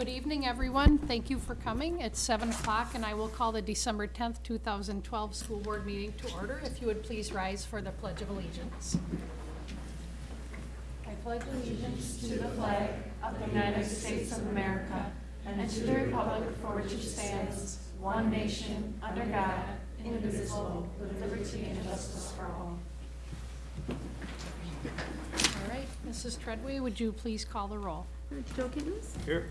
Good evening, everyone. Thank you for coming. It's 7 o'clock, and I will call the December 10th, 2012 school board meeting to order. If you would please rise for the Pledge of Allegiance. I pledge allegiance to the flag of the United States of America and to the republic for which it stands, one nation, under God, indivisible, with liberty and justice for all. All right, Mrs. Treadway, would you please call the roll? Joe Kittens, Here.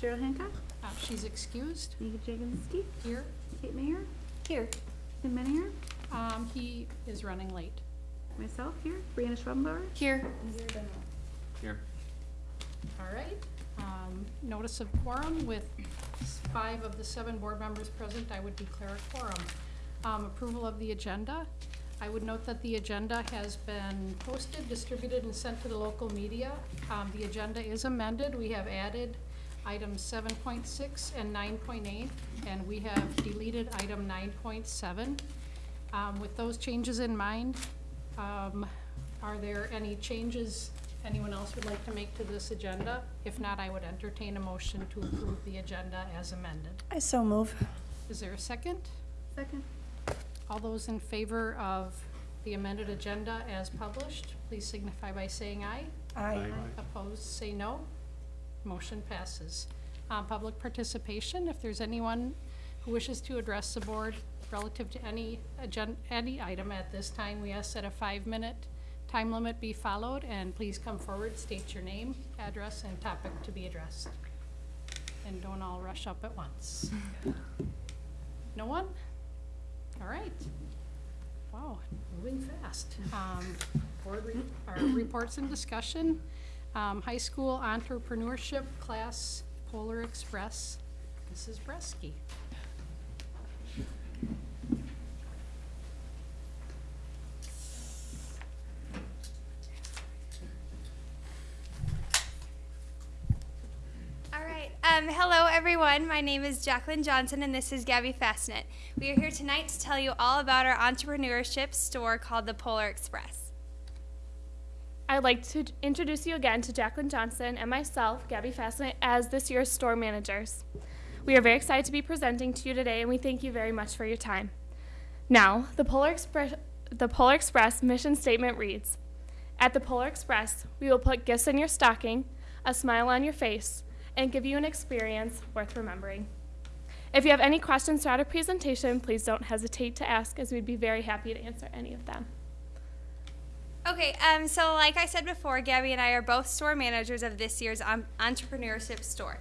Cheryl Hancock, Uh, She's excused. Nika Jaganski, Here. Kate Mayer. Here. Tim Menninger, Um, He is running late. myself here, Brianna Schrobenbauer. Here. Here. All right. Um, Notice of quorum with s- five of the seven board members present, I would declare a quorum. Um, Approval of the agenda. I would note that the agenda has been posted, distributed, and sent to the local media. Um, The agenda is amended. We have added items seven point six and nine point eight, and we have deleted item nine point seven. Um, With those changes in mind, um, are there any changes anyone else would like to make to this agenda? If not, I would entertain a motion to approve the agenda as amended. I so move. Is there a second? Second. All those in favor of the amended agenda as published, please signify by saying aye. Aye. Opposed, say no. Motion passes. Uh, Public participation, if there's anyone who wishes to address the board relative to any agenda, any item at this time, we ask that a five-minute time limit be followed, and please come forward, state your name, address, and topic to be addressed. And don't all rush up at once. No one? All right. Wow, moving fast. Um, Board re- our reports and discussion. Um, High school entrepreneurship class, Polar Express, Mrs. Bresky. All right. Um, hello, everyone. My name is Jacqueline Johnson, and this is Gabby Fastnet. We are here tonight to tell you all about our entrepreneurship store called the Polar Express. I'd like to introduce you again to Jacqueline Johnson and myself, Gabby Fassett, as this year's store managers. We are very excited to be presenting to you today, and we thank you very much for your time. Now, the Polar Express, the Polar Express mission statement reads: At the Polar Express, we will put gifts in your stocking, a smile on your face, and give you an experience worth remembering. If you have any questions throughout our presentation, please don't hesitate to ask, as we'd be very happy to answer any of them. Okay, um, so like I said before, Gabby and I are both store managers of this year's um, entrepreneurship store.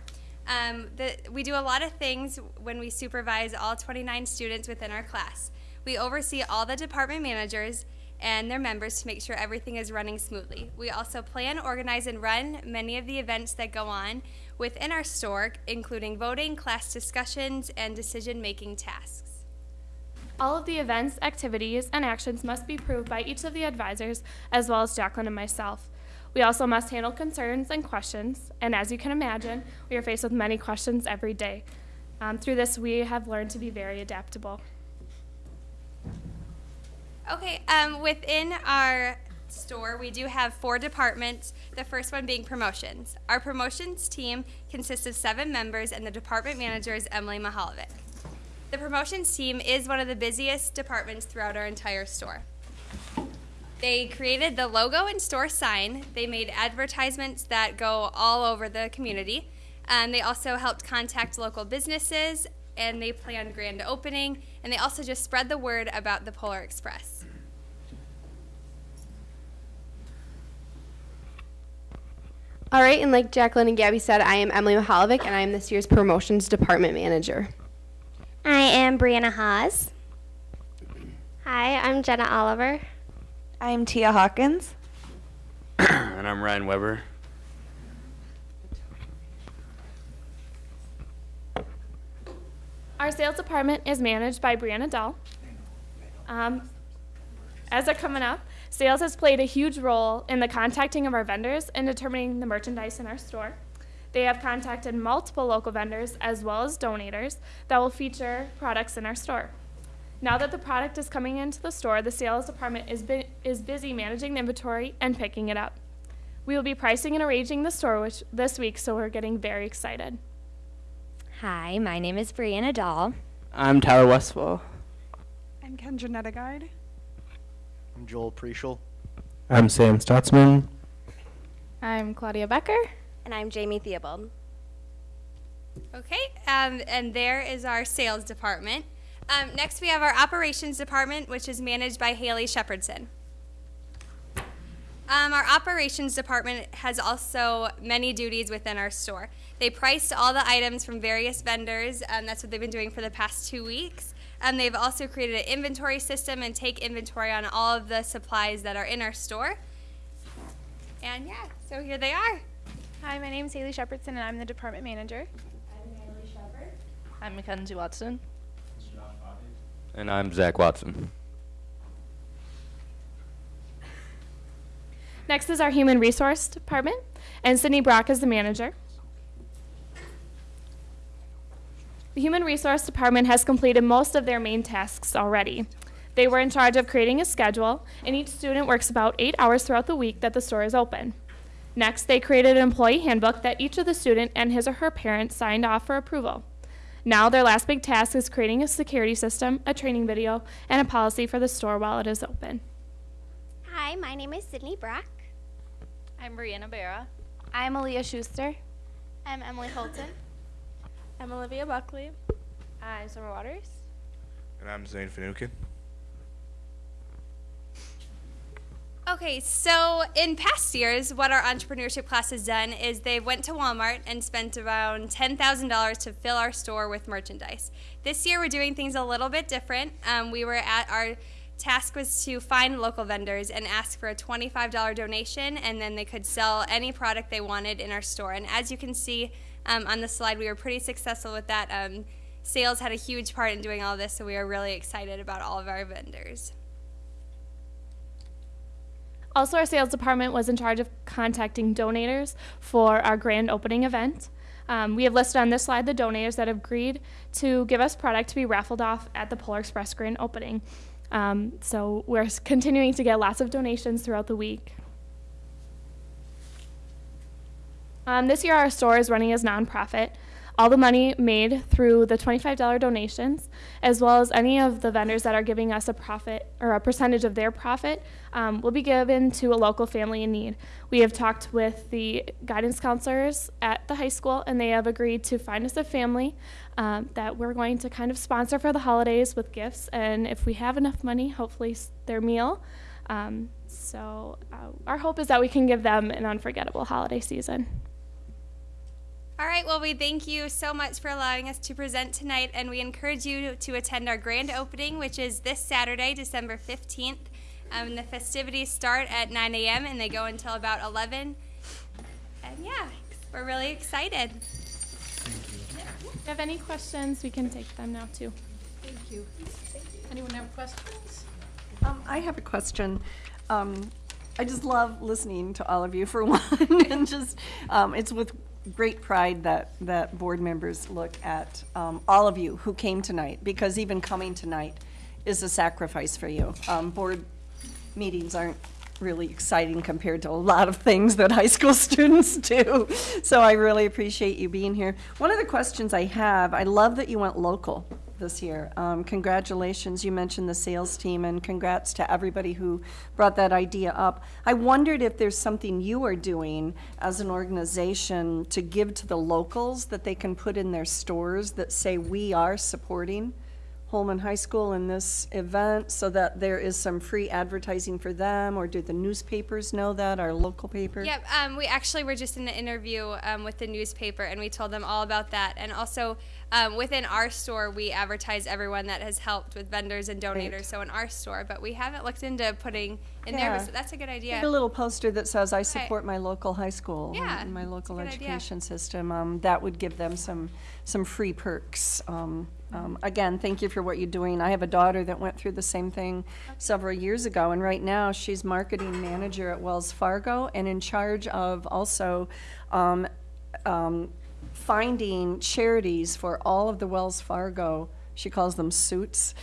Um, the, we do a lot of things when we supervise all 29 students within our class. We oversee all the department managers and their members to make sure everything is running smoothly. We also plan, organize, and run many of the events that go on within our store, including voting, class discussions, and decision making tasks. All of the events, activities, and actions must be approved by each of the advisors, as well as Jacqueline and myself. We also must handle concerns and questions, and as you can imagine, we are faced with many questions every day. Um, through this, we have learned to be very adaptable. Okay, um, within our store, we do have four departments, the first one being promotions. Our promotions team consists of seven members, and the department manager is Emily Mahalovic. The promotions team is one of the busiest departments throughout our entire store. They created the logo and store sign. They made advertisements that go all over the community. Um, they also helped contact local businesses and they planned grand opening. And they also just spread the word about the Polar Express. All right, and like Jacqueline and Gabby said, I am Emily Mahalovic, and I am this year's promotions department manager. I am Brianna Haas. Hi, I'm Jenna Oliver. I'm Tia Hawkins. and I'm Ryan Weber. Our sales department is managed by Brianna Dahl. Um, as they're coming up, sales has played a huge role in the contacting of our vendors and determining the merchandise in our store. They have contacted multiple local vendors as well as donators that will feature products in our store. Now that the product is coming into the store, the sales department is, bu- is busy managing the inventory and picking it up. We will be pricing and arranging the store which, this week, so we're getting very excited. Hi, my name is Brianna Dahl. I'm Tyler Westfall. I'm Kendra Nettigard. I'm Joel Preschel. I'm Sam Stotzman. I'm Claudia Becker. And I'm Jamie Theobald. Okay, um, and there is our sales department. Um, next, we have our operations department, which is managed by Haley Shepherdson. Um, our operations department has also many duties within our store. They priced all the items from various vendors, and that's what they've been doing for the past two weeks. Um, they've also created an inventory system and take inventory on all of the supplies that are in our store. And yeah, so here they are. Hi, my name is Haley Shepherdson, and I'm the department manager. I'm Haley Shepherd. I'm Mackenzie Watson. And I'm Zach Watson. Next is our human resource department, and Sydney Brock is the manager. The human resource department has completed most of their main tasks already. They were in charge of creating a schedule, and each student works about eight hours throughout the week that the store is open. Next, they created an employee handbook that each of the student and his or her parents signed off for approval. Now, their last big task is creating a security system, a training video, and a policy for the store while it is open. Hi, my name is Sydney Brock. I'm Brianna Barra. I'm Aaliyah Schuster. I'm Emily Holton. I'm Olivia Buckley. I'm Summer Waters. And I'm Zane Finucane. Okay, so in past years, what our entrepreneurship class has done is they went to Walmart and spent around $10,000 to fill our store with merchandise. This year, we're doing things a little bit different. Um, we were at our task was to find local vendors and ask for a $25 donation, and then they could sell any product they wanted in our store. And as you can see um, on the slide, we were pretty successful with that. Um, sales had a huge part in doing all this, so we are really excited about all of our vendors. Also, our sales department was in charge of contacting donators for our grand opening event. Um, we have listed on this slide the donators that have agreed to give us product to be raffled off at the Polar Express grand opening. Um, so we're continuing to get lots of donations throughout the week. Um, this year, our store is running as nonprofit. All the money made through the $25 donations, as well as any of the vendors that are giving us a profit or a percentage of their profit, um, will be given to a local family in need. We have talked with the guidance counselors at the high school, and they have agreed to find us a family um, that we're going to kind of sponsor for the holidays with gifts, and if we have enough money, hopefully their meal. Um, so uh, our hope is that we can give them an unforgettable holiday season. All right, well, we thank you so much for allowing us to present tonight, and we encourage you to attend our grand opening, which is this Saturday, December 15th. Um, the festivities start at 9 a.m. and they go until about 11. And yeah, we're really excited. If you have any questions, we can take them now too. Thank you. Anyone have questions? Um, I have a question. Um, I just love listening to all of you for one, and just, um, it's with great pride that, that board members look at, um, all of you who came tonight, because even coming tonight is a sacrifice for you. Um, board meetings aren't really exciting compared to a lot of things that high school students do. So I really appreciate you being here. One of the questions I have, I love that you went local this year. Um, congratulations, you mentioned the sales team, and congrats to everybody who brought that idea up. I wondered if there's something you are doing as an organization to give to the locals that they can put in their stores that say, we are supporting Holmen High School in this event, so that there is some free advertising for them, or do the newspapers know that, our local paper? Yep, um, we actually were just in an interview um, with the newspaper, and we told them all about that. And also, um, within our store, we advertise everyone that has helped with vendors and donators. Great. So in our store, but we haven't looked into putting in there. Yeah. But that's a good idea. Get a little poster that says, I support my local high school Yeah, and my local good idea. education system. Um, that would give them some, some free perks. Um, um, again, thank you for what you're doing. I have a daughter that went through the same thing several years ago, and right now she's marketing manager at Wells Fargo and in charge of also, um, um, finding charities for all of the Wells Fargo, she calls them suits,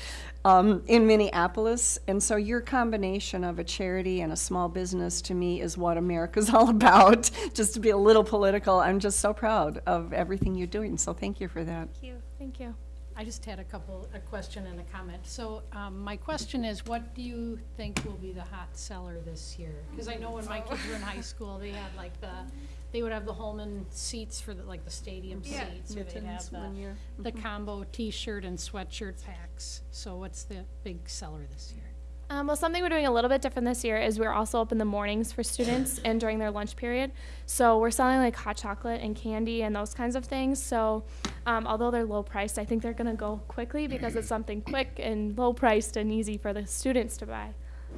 um, in Minneapolis. And so your combination of a charity and a small business to me is what America's all about. Just to be a little political, I'm just so proud of everything you're doing. So thank you for that. Thank you. Thank you. I just had a couple, a question and a comment. So, um, my question is, what do you think will be the hot seller this year? Because I know when my kids were in high school, they had like the, they would have the Holmen seats for the, like the stadium Yeah. seats. Or they'd have Mittens the, one year. the combo T-shirt and sweatshirt packs. So what's the big seller this year? Um, well, something we're doing a little bit different this year is we're also open in the mornings for students and during their lunch period. So we're selling like hot chocolate and candy and those kinds of things. So um, although they're low priced, I think they're going to go quickly because it's something quick and low priced and easy for the students to buy.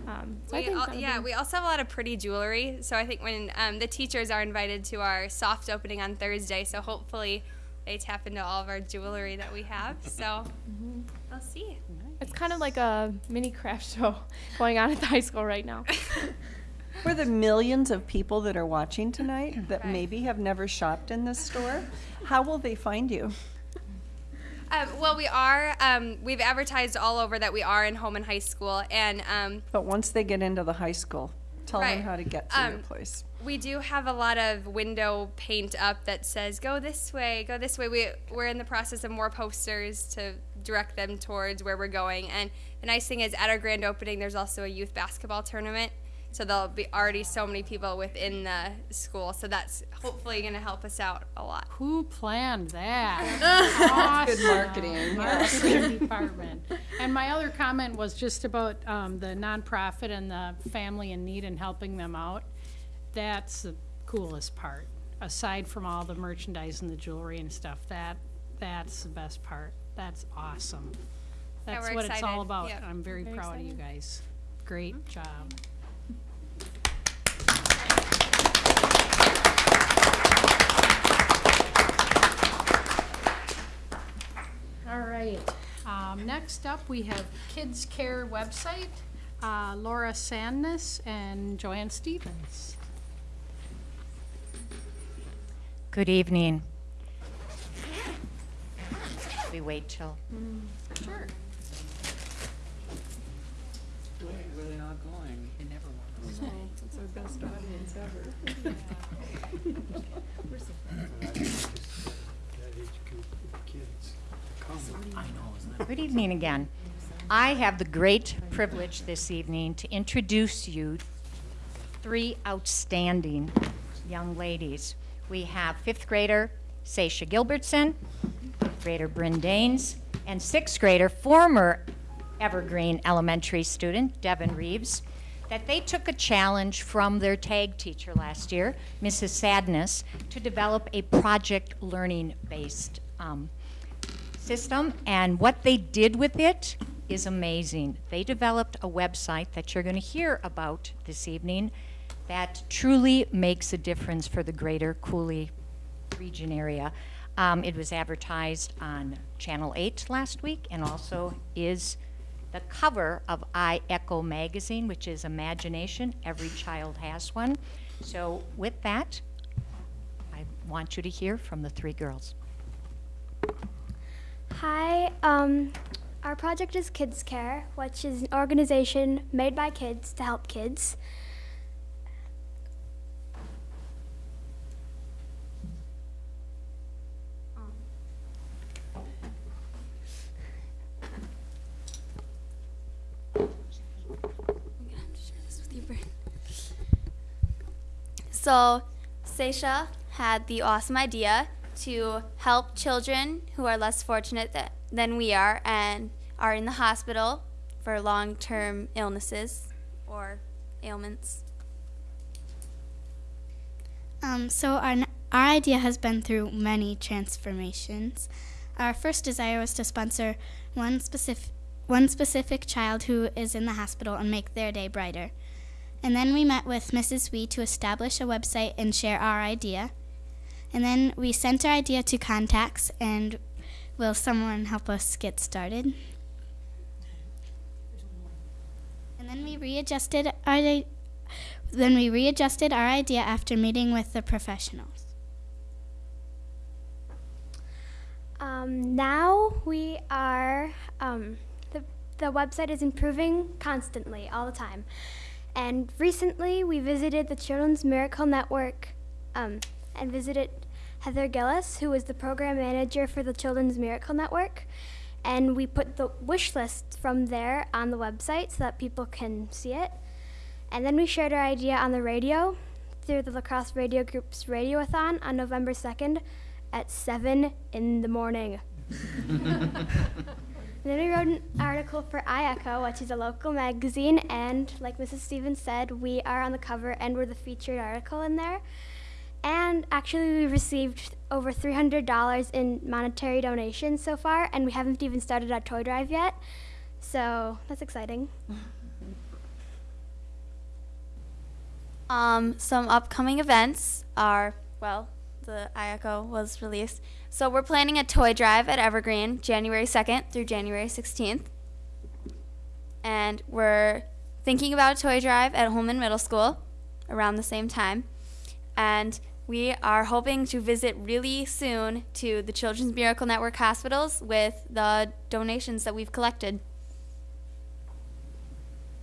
Um, so I We yeah, we also have a lot of pretty jewelry. So I think when um, the teachers are invited to our soft opening on Thursday, so hopefully they tap into all of our jewelry that we have. So we'll see. It's kind of like a mini craft show going on at the high school right now. For the millions of people that are watching tonight that Right. maybe have never shopped in this store, how will they find you? Um, well, we are. Um, we've advertised all over that we are in home and High School, and um, But once they get into the high school, tell them how to get to your Um, place. we do have a lot of window paint up that says "Go this way, go this way." We we're in the process of more posters to direct them towards where we're going. And the nice thing is, at our grand opening, there's also a youth basketball tournament. So there'll be already so many people within the school. So that's hopefully going to help us out a lot. Who planned that? Good marketing. Marketing department. And my other comment was just about um, the nonprofit and the family in need and helping them out. That's the coolest part, aside from all the merchandise and the jewelry and stuff. That that's the best part. That's awesome. That's we're what it's all about. Yep. I'm very, Very proud of you excited. guys. Great job. All right, um, next up, we have Kids Care website, uh, Laura Sandness and Joanne Stevens. Good evening. We wait till, Sure. Where they not going? They never want to. It's our best audience ever. I know, isn't good evening again. I have the great privilege this evening to introduce you three outstanding young ladies. We have fifth grader Seisha Gilbertson, fifth grader Bryn Danes, and sixth grader, former Evergreen Elementary student Devin Reeves, that they took a challenge from their tag teacher last year, Mrs. Sandness, to develop a project learning based um, system. And what they did with it is amazing. They developed a website that you're going to hear about this evening that truly makes a difference for the greater Coulee region area. Um, it was advertised on Channel 8 last week and also is the cover of I Echo magazine, which is Imagination. Every child has one. So, with that, I want you to hear from the three girls. Hi, um, our project is Kids Care, which is an organization made by kids to help kids. So, Seisha had the awesome idea to help children who are less fortunate th- than we are and are in the hospital for long term illnesses or ailments. Um, so our, our idea has been through many transformations. Our first desire was to sponsor one specific one specific child who is in the hospital and make their day brighter. And then we met with Mrs. Wee to establish a website and share our idea. And then we sent our idea to contacts and will someone help us get started? And then we readjusted our then we readjusted our idea after meeting with the professionals. Um, now we are, um, the, the website is improving constantly, all the time. And recently, we visited the Children's Miracle Network um, and visited Heather Gillis, who was the program manager for the Children's Miracle Network. And we put the wish list from there on the website so that people can see it. And then we shared our idea on the radio through the La Crosse Radio Group's Radioathon on November 2nd at 7 in the morning. Then we wrote an article for iEcho, which is a local magazine, and like Mrs. Stevens said, we are on the cover and we're the featured article in there. And actually, we received over $300 in monetary donations so far, and we haven't even started our toy drive yet. So that's exciting. Um, some upcoming events are, well, the iEcho was released. So we're planning a toy drive at Evergreen January 2nd through January 16th. And we're thinking about a toy drive at Holmen Middle School around the same time. And we are hoping to visit really soon to the Children's Miracle Network hospitals with the donations that we've collected.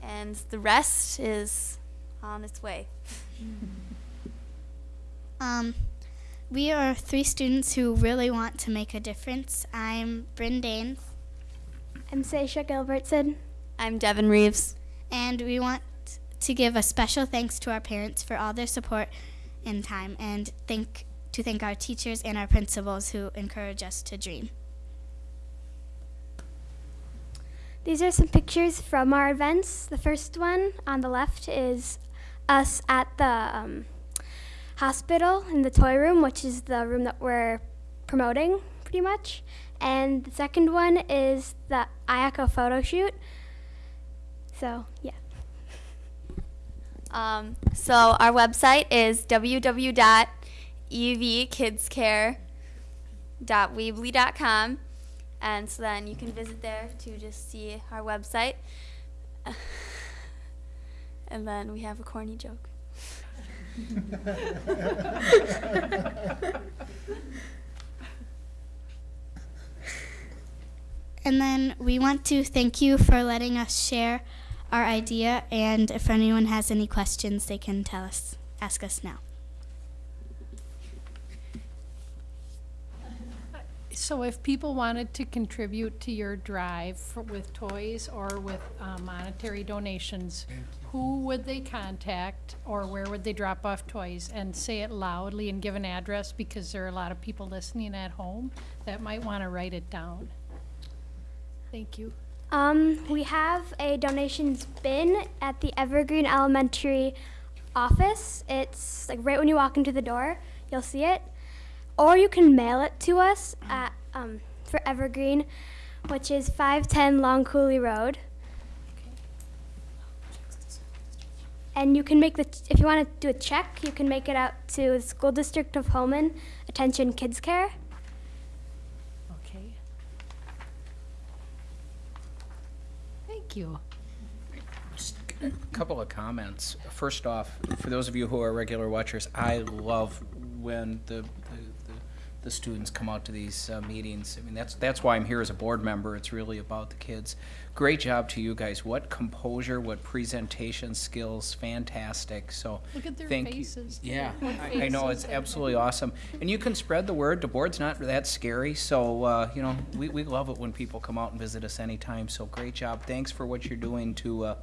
And the rest is on its way. Um, we are three students who really want to make a difference. I'm Bryn Danes. I'm Sasha Gilbertson. I'm Devin Reeves. And we want to give a special thanks to our parents for all their support and time, and thank to thank our teachers and our principals who encourage us to dream. These are some pictures from our events. The first one on the left is us at the um, hospital in the toy room, which is the room that we're promoting pretty much. And the second one is the iEcho photo shoot. So, yeah. Um, so our website is www.evkidscare.weebly.com. And so then you can visit there to just see our website. and then we have a corny joke. And then we want to thank you for letting us share our idea. And if anyone has any questions, they can tell us, ask us now. So if people wanted to contribute to your drive for, with toys or with uh, monetary donations, who would they contact or where would they drop off toys? And say it loudly and give an address because there are a lot of people listening at home that might want to write it down. Thank you. Um, we have a donations bin at the Evergreen Elementary office. It's like right when you walk into the door, you'll see it. Or you can mail it to us at um, for Evergreen, which is 510 Long Coulee Road. And you can make the if you want to do a check, you can make it out to the School District of Holmen, Attention Kids Care. Okay. Thank you. Just A couple of comments. First off, for those of you who are regular watchers, I love when the, the, the, the students come out to these uh, meetings. I mean, that's, that's why I'm here as a board member. It's really about the kids. Great job to you guys. What composure, what presentation skills, fantastic. So Look at their thank faces, You. too. Yeah, What I, I know, it's absolutely have. awesome. And you can spread the word. The board's not that scary. So, uh, you know, we, we love it when people come out and visit us anytime. So great job. Thanks for what you're doing to uh,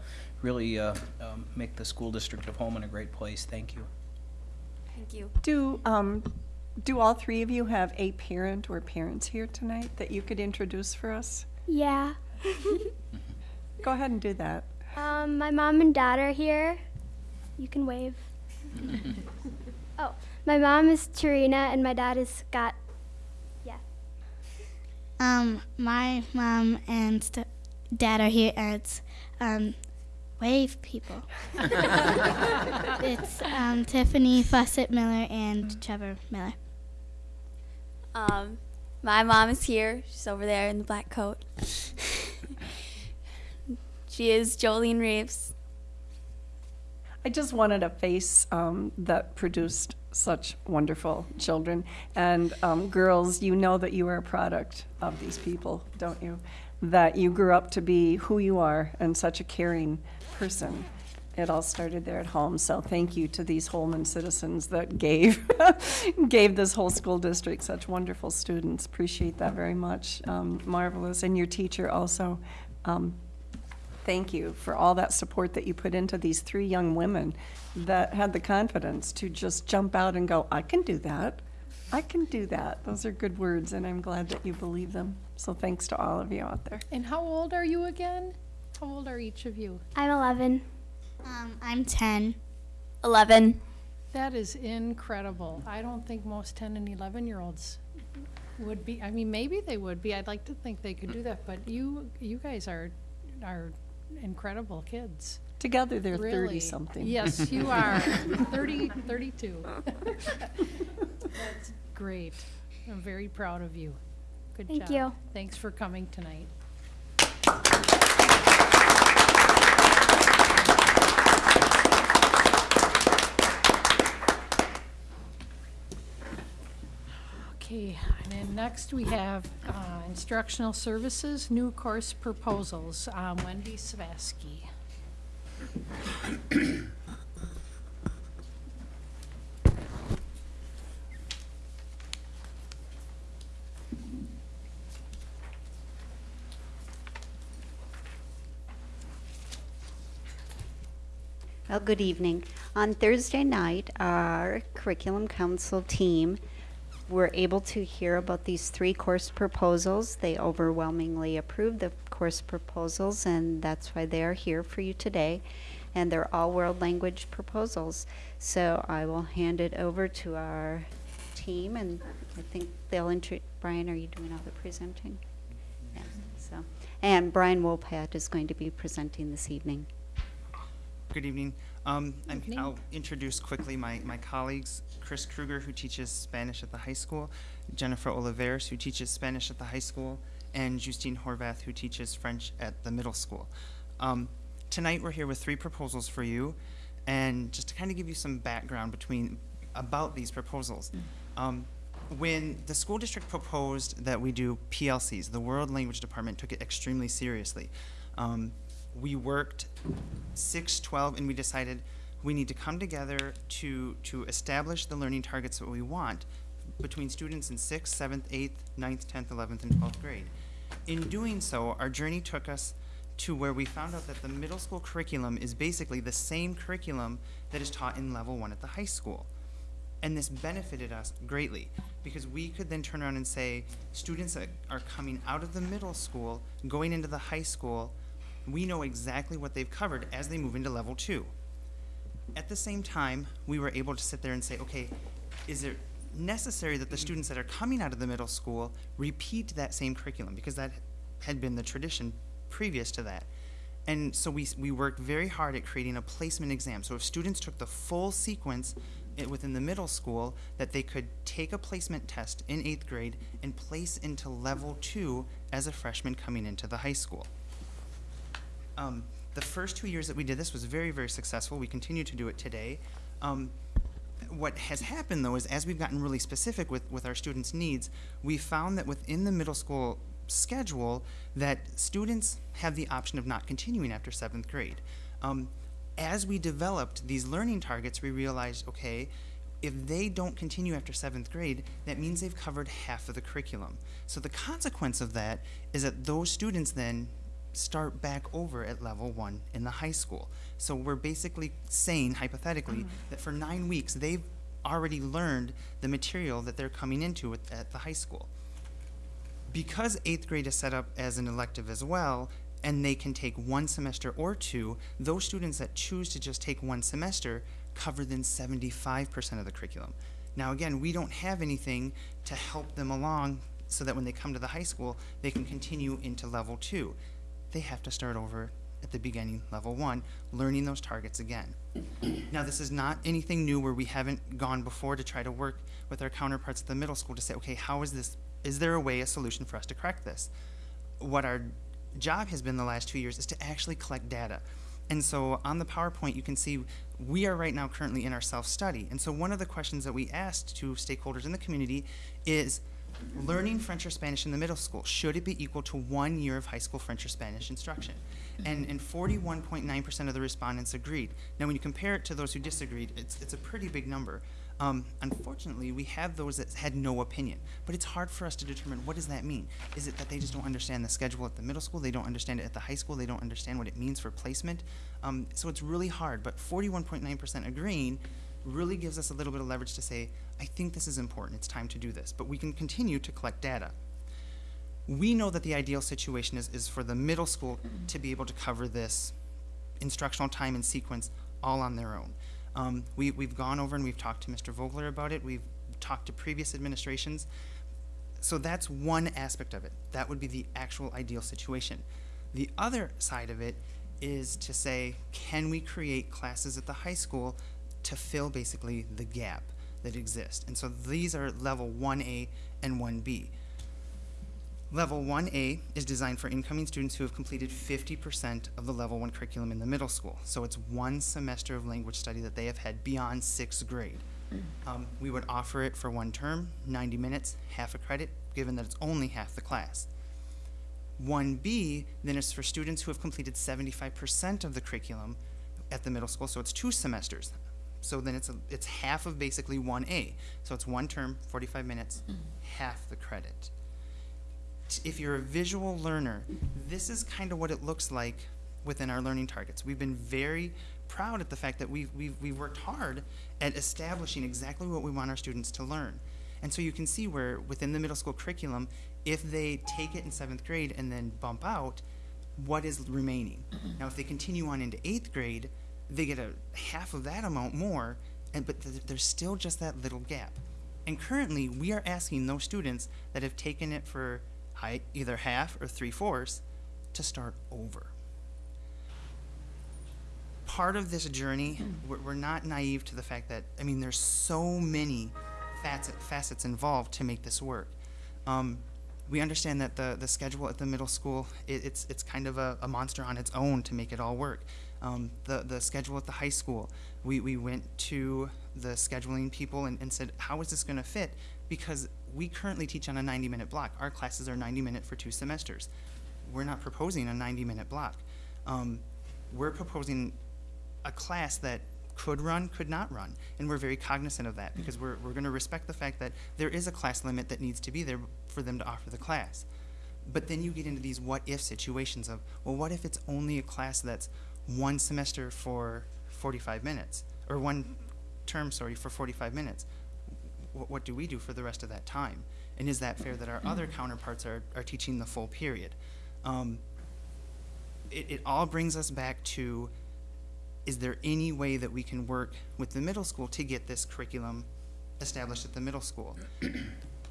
really uh, um, make the school district of Holmen a great place. Thank you. Thank you. Do, um, do all three of you have a parent or parents here tonight that you could introduce for us? Yeah. Go ahead and do that. Um, my mom and dad are here. You can wave. oh, my mom is Tarina and my dad is Scott. Yeah. Um, my mom and st- dad are here as um, wave people. it's um, Tiffany Fawcett Miller and Trevor Miller. Um, my mom is here. She's over there in the black coat. she is Jolene Reeves. I just wanted a face um, that produced such wonderful children. And um, girls, you know that you are a product of these people, don't you? that you grew up to be who you are and such a caring person. It all started there at home, so thank you to these Holmen citizens that gave, gave this whole school district such wonderful students. Appreciate that very much. Um, Marvelous. And your teacher also. Um, Thank you for all that support that you put into these three young women that had the confidence to just jump out and go, I can do that. I can do that. Those are good words, and I'm glad that you believe them. So thanks to all of you out there. And how old are you again? How old are each of you? I'm 11. Um, I'm 10. 11. That is incredible. I don't think most 10 and 11 year olds would be. I mean, maybe they would be. I'd like to think they could do that, but you you guys are are incredible kids. Together, they're Really. 30-something. Yes, you are. 30, 32. That's great. I'm very proud of you. Good Thank job. you. Thanks for coming tonight. And then next we have uh, instructional services, new course proposals. Um, Wendy Savasky. Well, good evening. On Thursday night, our curriculum council team were able to hear about these three course proposals. They overwhelmingly approved the course proposals, and that's why they are here for you today. And they're all world language proposals. So I will hand it over to our team, and I think they'll intro. Brian, are you doing all the presenting? Yeah. So, and Brian Wolpat is going to be presenting this evening. Good evening. Um, I'm, I'll introduce quickly my, my colleagues, Chris Kruger, who teaches Spanish at the high school, Jennifer Oliveros, who teaches Spanish at the high school, and Justine Horvath, who teaches French at the middle school. Um, tonight, we're here with three proposals for you, and just to kind of give you some background between about these proposals. Um, when the school district proposed that we do PLCs, the World Language Department took it extremely seriously. Um, we worked 6, 12, and we decided we need to come together to, to establish the learning targets that we want between students in 6th, 7th, 8th, 9th, 10th, 11th, and 12th grade. In doing so, our journey took us to where we found out that the middle school curriculum is basically the same curriculum that is taught in level one at the high school. And this benefited us greatly because we could then turn around and say, students that are coming out of the middle school, going into the high school, we know exactly what they've covered as they move into level two. At the same time, we were able to sit there and say, okay, is it necessary that the students that are coming out of the middle school repeat that same curriculum? Because that had been the tradition previous to that. And so we, we worked very hard at creating a placement exam. So if students took the full sequence within the middle school, that they could take a placement test in eighth grade and place into level two as a freshman coming into the high school. Um, the first two years that we did this was very, very successful. We continue to do it today. Um, what has happened though is as we've gotten really specific with, with our students' needs, we found that within the middle school schedule that students have the option of not continuing after seventh grade. Um, as we developed these learning targets, we realized, okay, if they don't continue after seventh grade, that means they've covered half of the curriculum. So the consequence of that is that those students then start back over at level one in the high school. So we're basically saying, hypothetically, mm-hmm. that for nine weeks, they've already learned the material that they're coming into at, at the high school. Because eighth grade is set up as an elective as well, and they can take one semester or two, those students that choose to just take one semester cover then 75% of the curriculum. Now, again, we don't have anything to help them along so that when they come to the high school, they can continue into level two. They have to start over at the beginning, level one, learning those targets again. now, this is not anything new where we haven't gone before to try to work with our counterparts at the middle school to say, okay, how is this, is there a way, a solution for us to correct this? What our job has been the last two years is to actually collect data. And so on the PowerPoint, you can see we are right now currently in our self-study. And so one of the questions that we asked to stakeholders in the community is, learning French or Spanish in the middle school, should it be equal to one year of high school French or Spanish instruction? And, and 41.9% of the respondents agreed. Now, when you compare it to those who disagreed, it's, it's a pretty big number. Um, unfortunately, we have those that had no opinion, but it's hard for us to determine what does that mean. Is it that they just don't understand the schedule at the middle school? They don't understand it at the high school? They don't understand what it means for placement? Um, so it's really hard, but 41.9% agreeing really gives us a little bit of leverage to say, I think this is important, it's time to do this. But we can continue to collect data. We know that the ideal situation is, is for the middle school to be able to cover this instructional time and sequence all on their own. Um, we, we've gone over and we've talked to Mr. Vogler about it. We've talked to previous administrations. So that's one aspect of it. That would be the actual ideal situation. The other side of it is to say, can we create classes at the high school to fill basically the gap that exist. And so these are level 1A and 1B. Level 1A is designed for incoming students who have completed 50% of the level 1 curriculum in the middle school. So it's one semester of language study that they have had beyond sixth grade. Um, we would offer it for one term, 90 minutes, half a credit, given that it's only half the class. 1B then is for students who have completed 75% of the curriculum at the middle school, so it's two semesters. So then it's, a, it's half of basically 1A. So it's one term, 45 minutes, mm. half the credit if you're a visual learner, this is kind of what it looks like within our learning targets. We've been very proud at the fact that we've, we've, we've worked hard at establishing exactly what we want our students to learn. And so you can see where within the middle school curriculum, if they take it in seventh grade and then bump out, what is remaining? Mm-hmm. Now, if they continue on into eighth grade, they get a half of that amount more, and, but th there's still just that little gap. And currently, we are asking those students that have taken it for high, either half or three fourths to start over. Part of this journey, we're, we're not naive to the fact that, I mean, there's so many facet, facets involved to make this work. Um, we understand that the, the schedule at the middle school, it, it's, it's kind of a, a, monster on its own to make it all work. Um, the, the schedule at the high school, we, we went to the scheduling people and, and said, how is this going to fit? Because we currently teach on a 90 minute block. Our classes are 90 minute for two semesters. We're not proposing a 90 minute block. Um, we're proposing a class that could run, could not run. And we're very cognizant of that because we're, we're going to respect the fact that there is a class limit that needs to be there for them to offer the class. But then you get into these what if situations of, well, what if it's only a class that's one semester for 45 minutes, or one term, sorry, for 45 minutes? what, what do we do for the rest of that time? And is that fair that our other counterparts are, are teaching the full period? Um, it, it all brings us back to is there any way that we can work with the middle school to get this curriculum established at the middle school?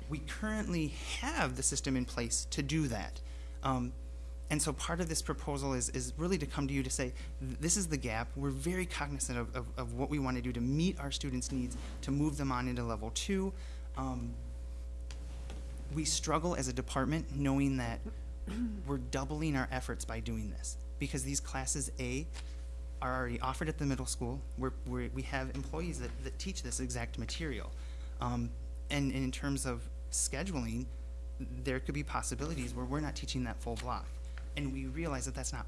we currently have the system in place to do that. Um, and so part of this proposal is, is really to come to you to say, this is the gap. We're very cognizant of, of, of what we want to do to meet our students' needs, to move them on into level two. Um, we struggle as a department knowing that we're doubling our efforts by doing this because these classes A are already offered at the middle school. We're, we're, we have employees that, that teach this exact material. Um, and, and in terms of scheduling, there could be possibilities where we're not teaching that full block and we realize that that's not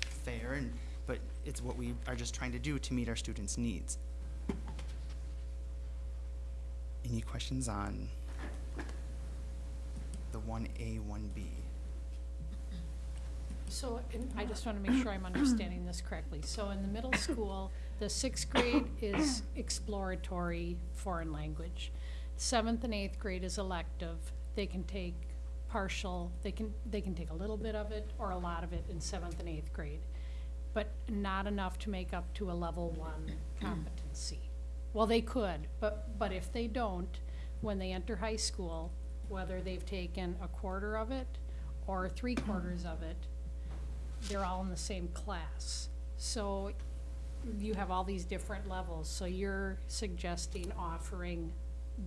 fair, and, but it's what we are just trying to do to meet our students' needs. Any questions on the 1A, 1B? So, I just want to make sure I'm understanding this correctly. So in the middle school, the sixth grade is exploratory foreign language. Seventh and eighth grade is elective. They can take partial, they can, they can take a little bit of it or a lot of it in seventh and eighth grade, but not enough to make up to a level one competency. Well, they could, but, but if they don't, when they enter high school, whether they've taken a quarter of it or three quarters of it, they're all in the same class. So you have all these different levels, so you're suggesting offering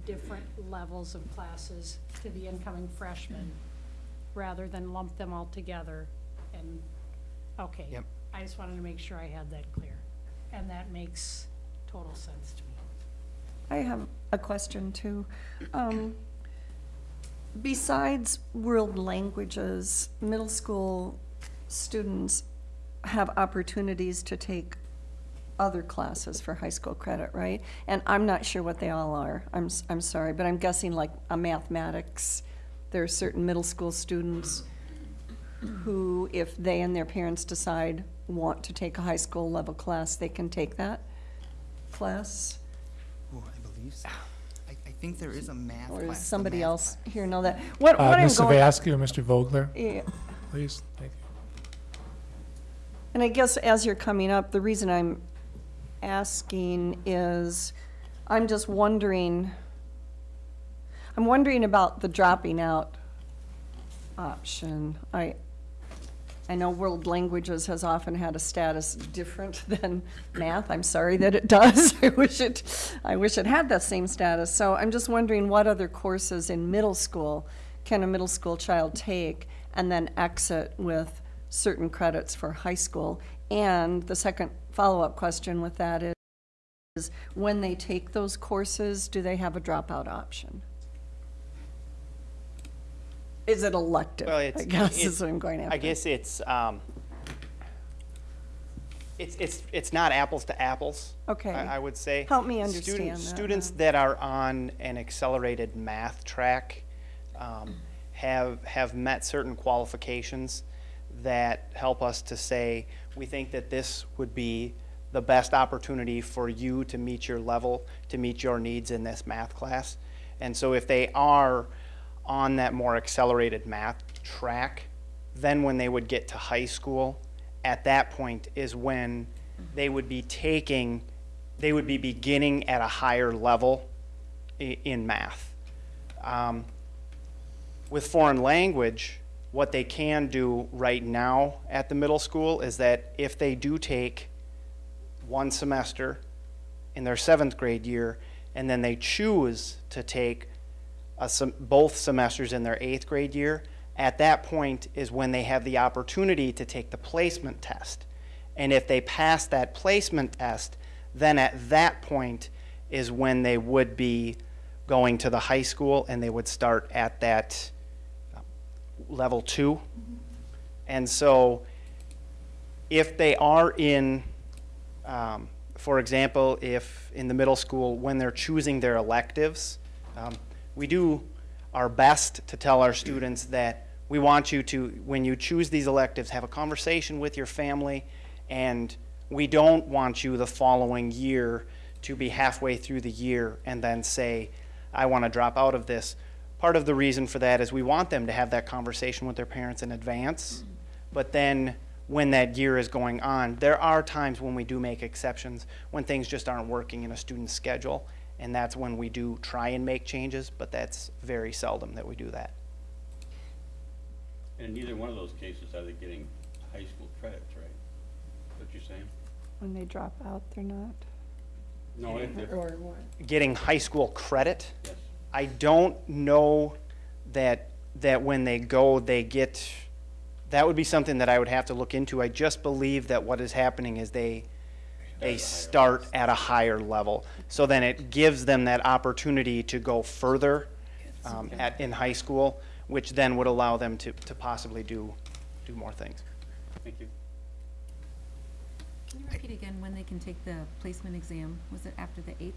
different levels of classes to the incoming freshmen rather than lump them all together and, okay. Yep. I just wanted to make sure I had that clear. And that makes total sense to me. I have a question too. Um, Besides world languages, middle school students have opportunities to take other classes for high school credit, right? And I'm not sure what they all are. I'm, s- I'm sorry, but I'm guessing like a mathematics. There are certain middle school students who, if they and their parents decide want to take a high school level class, they can take that class. Oh, I believe so. I, I think there is a math Or class. does somebody math else here know that? What, Uh, what I'm Mr. going. Vasky or Mr. Vogler, Yeah. please, thank you. And I guess as you're coming up, the reason I'm asking is, I'm just wondering, I'm wondering about the dropping out option. I, I know world languages has often had a status different than math. I'm sorry that it does. I wish it, I wish it had that same status. So I'm just wondering what other courses in middle school can a middle school child take and then exit with certain credits for high school? And the second follow-up question with that is, is when they take those courses, do they have a dropout option? Is it elective? Well, it's, I guess it's- is what I'm going after. I guess it's, um, it's, it's, it's not apples to apples. Okay. I, I would say. Help me Student- understand that, Students that are on an accelerated math track, um, have, have met certain qualifications that help us to say, we think that this would be the best opportunity for you to meet your level, to meet your needs in this math class. And so if they are on that more accelerated math track, then when they would get to high school, at that point is when they would be taking, they would be beginning at a higher level in math. Um, with foreign language, what they can do right now at the middle school is that if they do take one semester in their seventh grade year, and then they choose to take a both semesters in their eighth grade year, at that point is when they have the opportunity to take the placement test. And if they pass that placement test, then at that point is when they would be going to the high school and they would start at that level two. And so if they are in, um, for example, if in the middle school, when they're choosing their electives, um, we do our best to tell our students that we want you to, when you choose these electives, have a conversation with your family, and we don't want you the following year to be halfway through the year and then say, I want to drop out of this. Part of the reason for that is we want them to have that conversation with their parents in advance. But then when that year is going on, there are times when we do make exceptions, when things just aren't working in a student's schedule. And that's when we do try and make changes, but that's very seldom that we do that. And in neither one of those cases are they getting high school credits, right? What you're saying? When they drop out, they're not? No, if, if, Or what? Getting high school credit? Yes. I don't know that, that when they go, they get, that would be something that I would have to look into. I just believe that what is happening is they, they start at a higher level. So then it gives them that opportunity to go further um, at, in high school, which then would allow them to, to possibly do, do more things. thank you. Can you repeat again when they can take the placement exam? Was it after the eighth?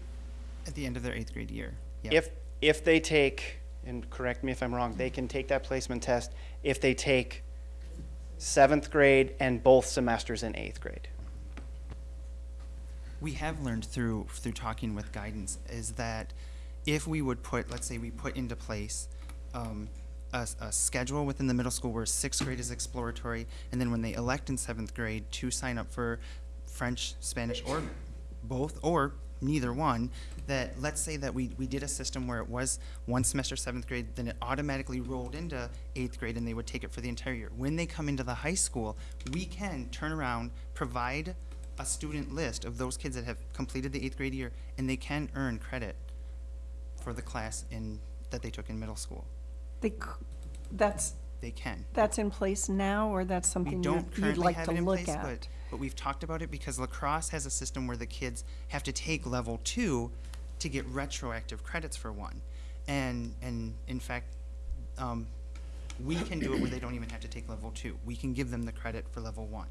At the end of their eighth grade year. Yeah. If, if they take, and correct me if I'm wrong, they can take that placement test if they take seventh grade and both semesters in eighth grade. we have learned through through talking with guidance is that if we would put, let's say, we put into place um, a, a schedule within the middle school where sixth grade is exploratory, and then when they elect in seventh grade to sign up for French, Spanish, or both, or neither one, that let's say that we, we did a system where it was one semester seventh grade, then it automatically rolled into eighth grade and they would take it for the entire year. When they come into the high school, we can turn around, provide a student list of those kids that have completed the eighth grade year, and they can earn credit for the class in, that they took in middle school. They, c- that's, They can. that's in place now, or that's something you'd currently like to look place, at? But, we've talked about it because La Crosse has a system where the kids have to take level two to get retroactive credits for one. And, and in fact, um, we can do it where they don't even have to take level two. We can give them the credit for level one.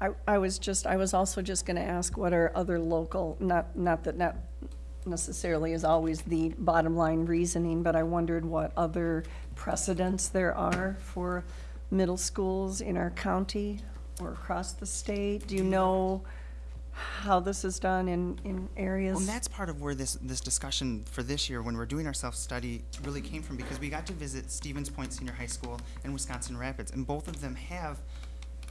I, I was just, I was also just gonna ask what are other local, not, not that not necessarily is always the bottom line reasoning, but I wondered what other precedents there are for middle schools in our county or across the state. Do you know how this is done in, in areas? Well, and that's part of where this, this discussion for this year, when we're doing our self-study, really came from, because we got to visit Stevens Point Senior High School and Wisconsin Rapids, and both of them have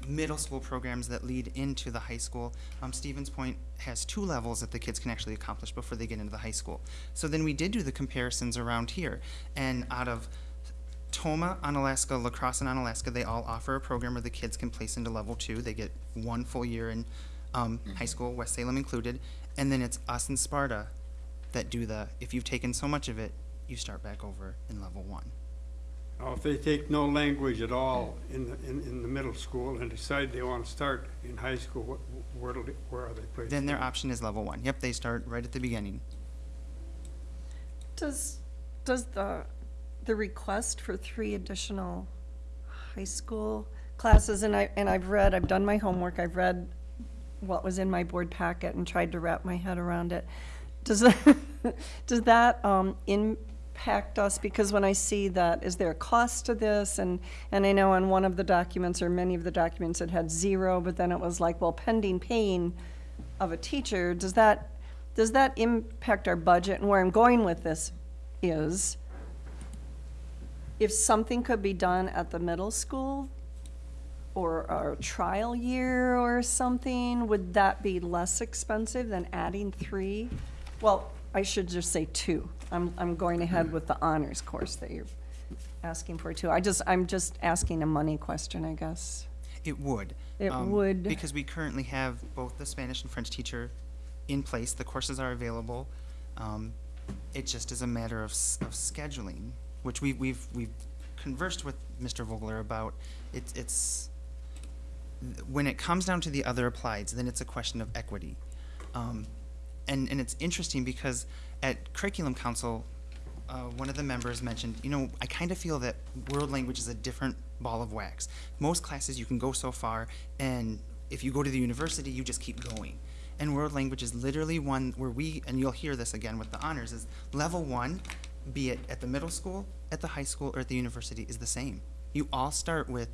middle school programs that lead into the high school. Um, Stevens Point has two levels that the kids can actually accomplish before they get into the high school. So then we did do the comparisons around here, and out of Tomah, Onalaska, La Crosse, and Onalaska, they all offer a program where the kids can place into level two. They get one full year in um, high school, West Salem included, and then it's us and Sparta that do the, if you've taken so much of it, you start back over in level one. Now, if they take no language at all in the, in, in the middle school and decide they want to start in high school, what, where, do where are they placed? Then their option is level one. Yep, they start right at the beginning. Does, does the, the request for three additional high school classes, and I, and I've read, I've done my homework, I've read what was in my board packet and tried to wrap my head around it. Does, that- does that, um, impact us? Because when I see that, is there a cost to this? And, and I know on one of the documents, or many of the documents, it had zero, but then it was like, well, pending paying of a teacher, does that, does that impact our budget? And where I'm going with this is, if something could be done at the middle school, or a trial year or something, would that be less expensive than adding three? Well, I should just say two. I'm, I'm going ahead with the honors course that you're asking for too. I just, I'm just asking a money question, I guess. It would. It um, would. Because we currently have both the Spanish and French teacher in place. The courses are available. Um, it just is a matter of, of scheduling, which we, we've, we've conversed with Mr. Vogler about. It's, it's, when it comes down to the other applieds, then it's a question of equity. Um, and, and it's interesting because at Curriculum Council, uh, one of the members mentioned, you know, I kind of feel that world language is a different ball of wax. Most classes you can go so far, and if you go to the university, you just keep going. And world language is literally one where we, and you'll hear this again with the honors, is level one, be it at the middle school, at the high school, or at the university, is the same. You all start with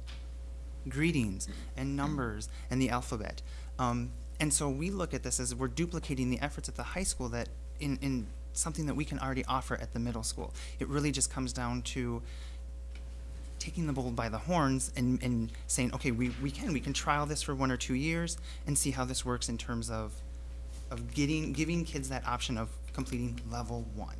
greetings and numbers and the alphabet. Um, and so we look at this as we're duplicating the efforts at the high school that in, in something that we can already offer at the middle school. It really just comes down to taking the bull by the horns and, and saying, okay, we, we can, we can trial this for one or two years and see how this works in terms of, of getting, giving kids that option of completing level one.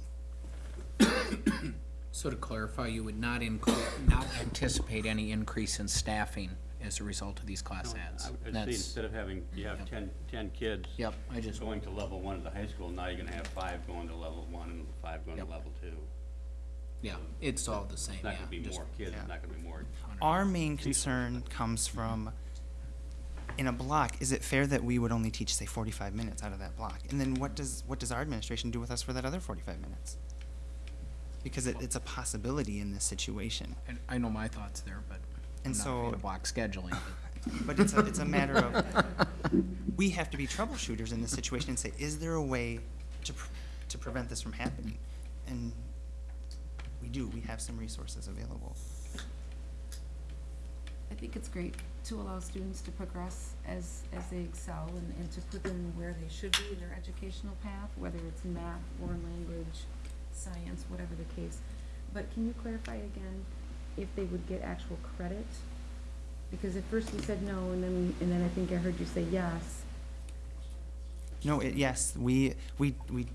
So to clarify, you would not include, not anticipate any increase in staffing as a result of these class ads? I would say That's- instead of having, you have ten, ten kids. Yep, I just- Going to level one at the high school, now you're gonna have five going to level one and five going to Yep. level two. Yeah, it's all the same, It's not yeah, gonna be just- more kids, it's not gonna be more. Our main concern comes from, in a block, is it fair that we would only teach, say, forty-five minutes out of that block? And then what does, what does our administration do with us for that other forty-five minutes? Because it, it's a possibility in this situation. And I know my thoughts there, but I'm And not a fan so- of block scheduling. But it's a, it's a matter of, we have to be troubleshooters in this situation and say, is there a way to, pr- to prevent this from happening? And we do, we have some resources available. I think it's great to allow students to progress as, as they excel and, and to put them where they should be in their educational path, whether it's math, foreign language, science, whatever the case. But can you clarify again if they would get actual credit? Because at first you said no, and then, and then I think I heard you say yes. No, it, yes, we, we, we,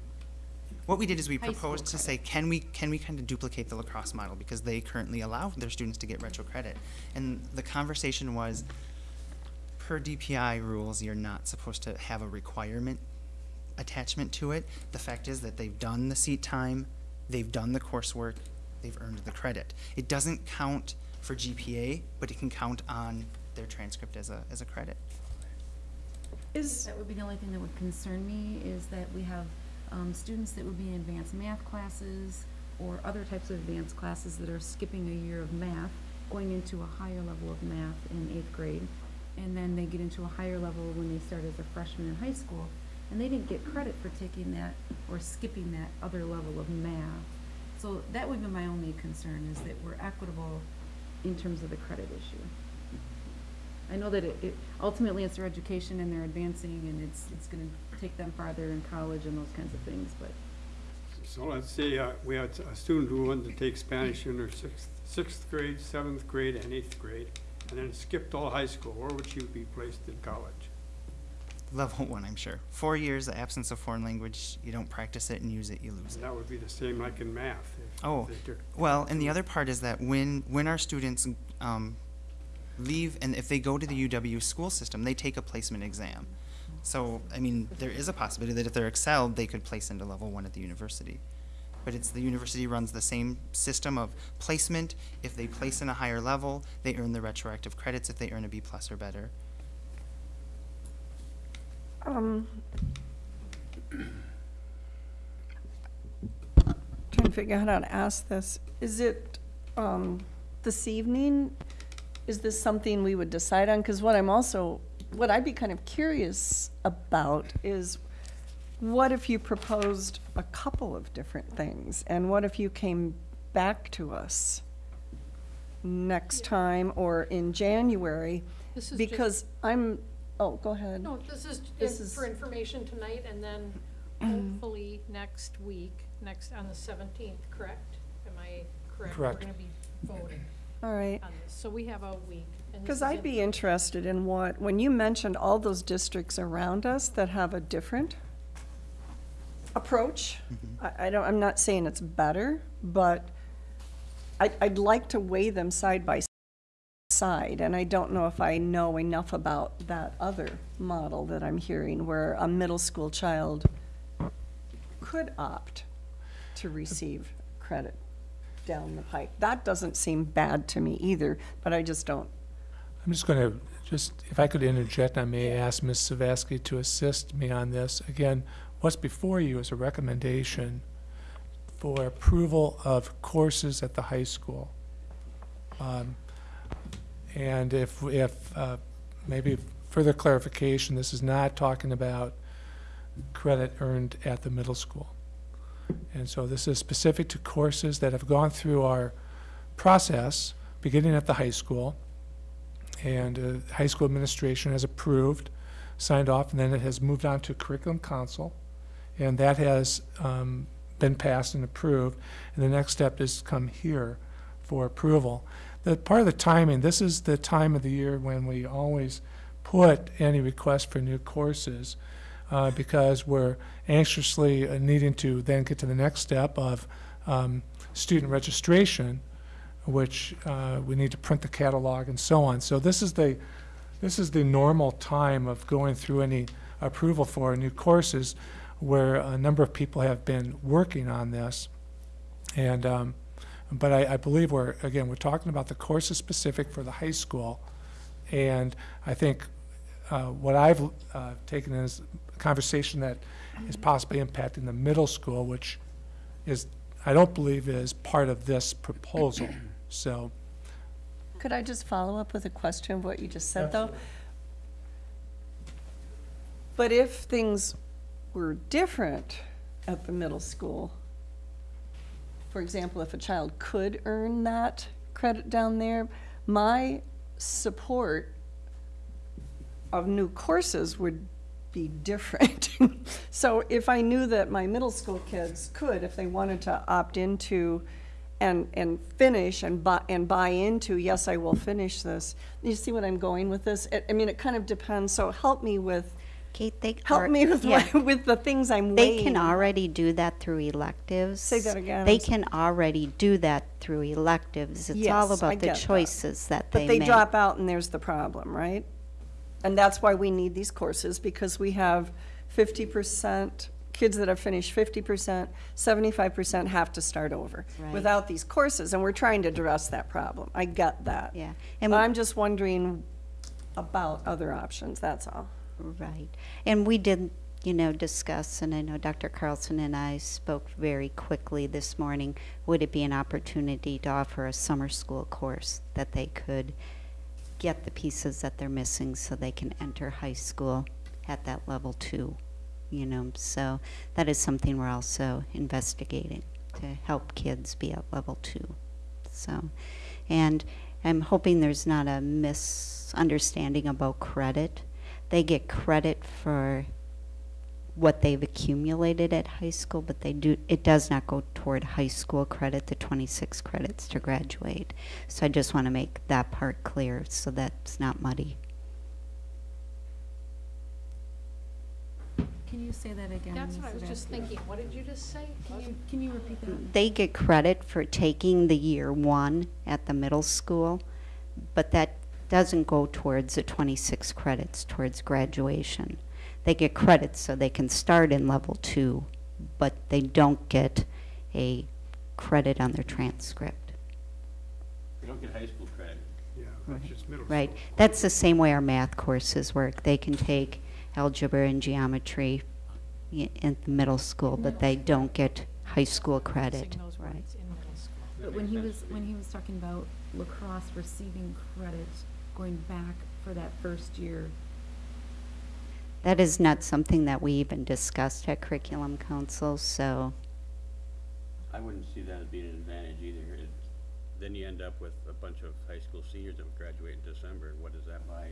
what we did is we High proposed to say, can we, can we kind of duplicate the La Crosse model? Because they currently allow their students to get retro credit. And the conversation was, per DPI rules, you're not supposed to have a requirement attachment to it. The fact is that they've done the seat time, they've done the coursework, they've earned the credit. It doesn't count for GPA, but it can count on their transcript as a, as a credit. Is That would be the only thing that would concern me, is that we have, um, students that would be in advanced math classes, or other types of advanced classes that are skipping a year of math, going into a higher level of math in eighth grade. And then they get into a higher level when they start as a freshman in high school. And they didn't get credit for taking that or skipping that other level of math. So that would be my only concern, is that we're equitable in terms of the credit issue. I know that it, it, ultimately it's their education and they're advancing and it's, it's gonna take them farther in college and those kinds of things, but So let's say uh, we had a student who wanted to take Spanish in her sixth, sixth grade, seventh grade, and eighth grade, and then skipped all high school, where would she be placed in college? Level one, I'm sure. Four years, the absence of foreign language, you don't practice it and use it, you lose it. That would be the same like in math. if Oh, they took- well, and the other part is that when, when our students um, leave, and if they go to the UW school system, they take a placement exam. So, I mean, there is a possibility that if they're excelled, they could place into level one at the university. But it's, the university runs the same system of placement. If they place in a higher level, they earn the retroactive credits if they earn a B plus or better. Um, Trying to figure out how to ask this. Is it, um, this evening, is this something we would decide on? Because what I'm also, what I'd be kind of curious about is, what if you proposed a couple of different things? And what if you came back to us next time or in January? This is just- Because I'm, oh, go ahead. No, this is This in- is- for information tonight, and then hopefully next week, next, on the seventeenth, correct? Am I correct? Correct. We're gonna be voting All right. on this, so we have a week. and this Because is I'd in- be interested in what, when you mentioned all those districts around us that have a different approach, mm-hmm. I, I don't, I'm not saying it's better, but I, I'd like to weigh them side by side, and I don't know if I know enough about that other model that I'm hearing, where a middle school child could opt to receive credit down the pike. That doesn't seem bad to me either, but I just don't I'm just going to, just, if I could interject, I may ask Ms. Savasky to assist me on this. Again, what's before you is a recommendation for approval of courses at the high school. Um, And if, if, uh, maybe further clarification, this is not talking about credit earned at the middle school. And so this is specific to courses that have gone through our process, beginning at the high school, and uh, high school administration has approved, signed off, and then it has moved on to curriculum council, and that has um, been passed and approved, and the next step is to come here for approval. Part of the timing, this is the time of the year when we always put any request for new courses, uh, because we're anxiously uh, needing to then get to the next step of um, student registration, which uh, we need to print the catalog and so on. So this is the, this is the normal time of going through any approval for new courses where a number of people have been working on this. And, um, but I, I believe we're, again, we're talking about the courses specific for the high school. And I think uh, what I've uh, taken is a conversation that is possibly impacting the middle school, which is, I don't believe is part of this proposal. So, Could I just follow up with a question of what you just said, though? But if things were different at the middle school, for example, if a child could earn that credit down there, my support of new courses would be different. So if I knew that my middle school kids could, if they wanted to opt into and, and finish and buy, and buy into, yes, I will finish this. You see what I'm going with this? I- I mean, it kind of depends, so help me with, Kate, they. help are- me with, yeah. what- with the things I'm They weighing. can already do that through electives. Say that again, They can already do that through electives. It's all Yes, I about the get that. choices that they But they make. drop out and there's the problem, right? And that's why we need these courses, because we have fifty percent, kids that have finished fifty percent, seventy-five percent have to start over Right. without these courses, and we're trying to address that problem. I get that. Yeah. But I'm just wondering about other options, that's all. Right. And we did, you know, discuss, and I know Dr. Carlson and I spoke very quickly this morning, would it be an opportunity to offer a summer school course that they could get the pieces that they're missing so they can enter high school at that level two, you know? So that is something we're also investigating to help kids be at level two. So, and I'm hoping there's not a misunderstanding about credit. They get credit for what they've accumulated at high school, but they do, it does not go toward high school credit, the 26 credits to graduate. So I just want to make that part clear so that's not muddy. Can you say that again? That's Ms. what I was just Sadowski? thinking. What did you just say? Can you, can you repeat that? They get credit for taking the year one at the middle school, but that doesn't go towards the 26 credits towards graduation. They get credits so they can start in level two, but they don't get a credit on their transcript. You don't get high school credit. Yeah, that's just middle school. Right. That's the same way our math courses work. They can take algebra and geometry in the middle school, but they don't get high school credit. Right. But when he was, when he was talking about La Crosse receiving credit, going back for that first year, That is not something that we even discussed at Curriculum Council, so I wouldn't see that as being an advantage either. It- Then you end up with a bunch of high school seniors that would graduate in December, and what does that buy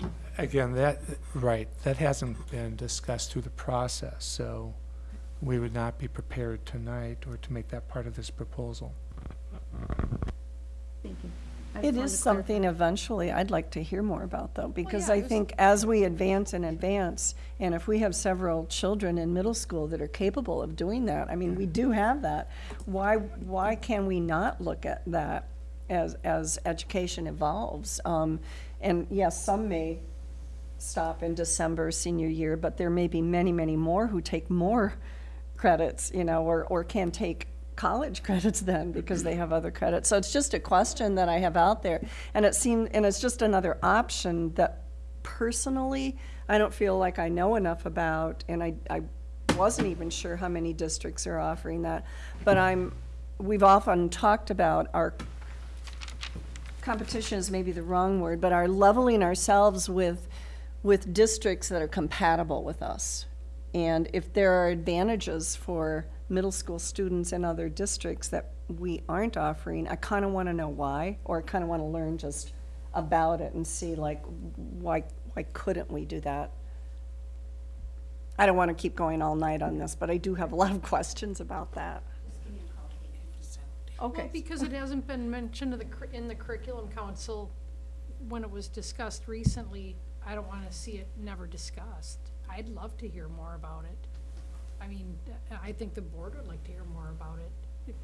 you? Again, that, right, that hasn't been discussed through the process, so we would not be prepared tonight or to make that part of this proposal. thank you. I just It wanted is to clarify. something eventually I'd like to hear more about, though, because yeah, I think as we advance and advance, and if we have several children in middle school that are capable of doing that, I mean, we do have that, why, why can we not look at that as, as education evolves? Um, And yes, some may stop in December senior year, but there may be many, many more who take more credits, you know, or, or can take college credits then because they have other credits. So it's just a question that I have out there. And it seemed, and it's just another option that personally, I don't feel like I know enough about, and I, I wasn't even sure how many districts are offering that. But I'm, we've often talked about our competition is maybe the wrong word, but are leveling ourselves with, with districts that are compatible with us. And if there are advantages for middle school students in other districts that we aren't offering, I kind of want to know why, or I kind of want to learn just about it and see like, why, why couldn't we do that? I don't want to keep going all night on this, but I do have a lot of questions about that. Well, Okay. because it hasn't been mentioned in the, cur- in the curriculum council when it was discussed recently, I don't wanna see it never discussed. I'd love to hear more about it. I mean, I think the board would like to hear more about it.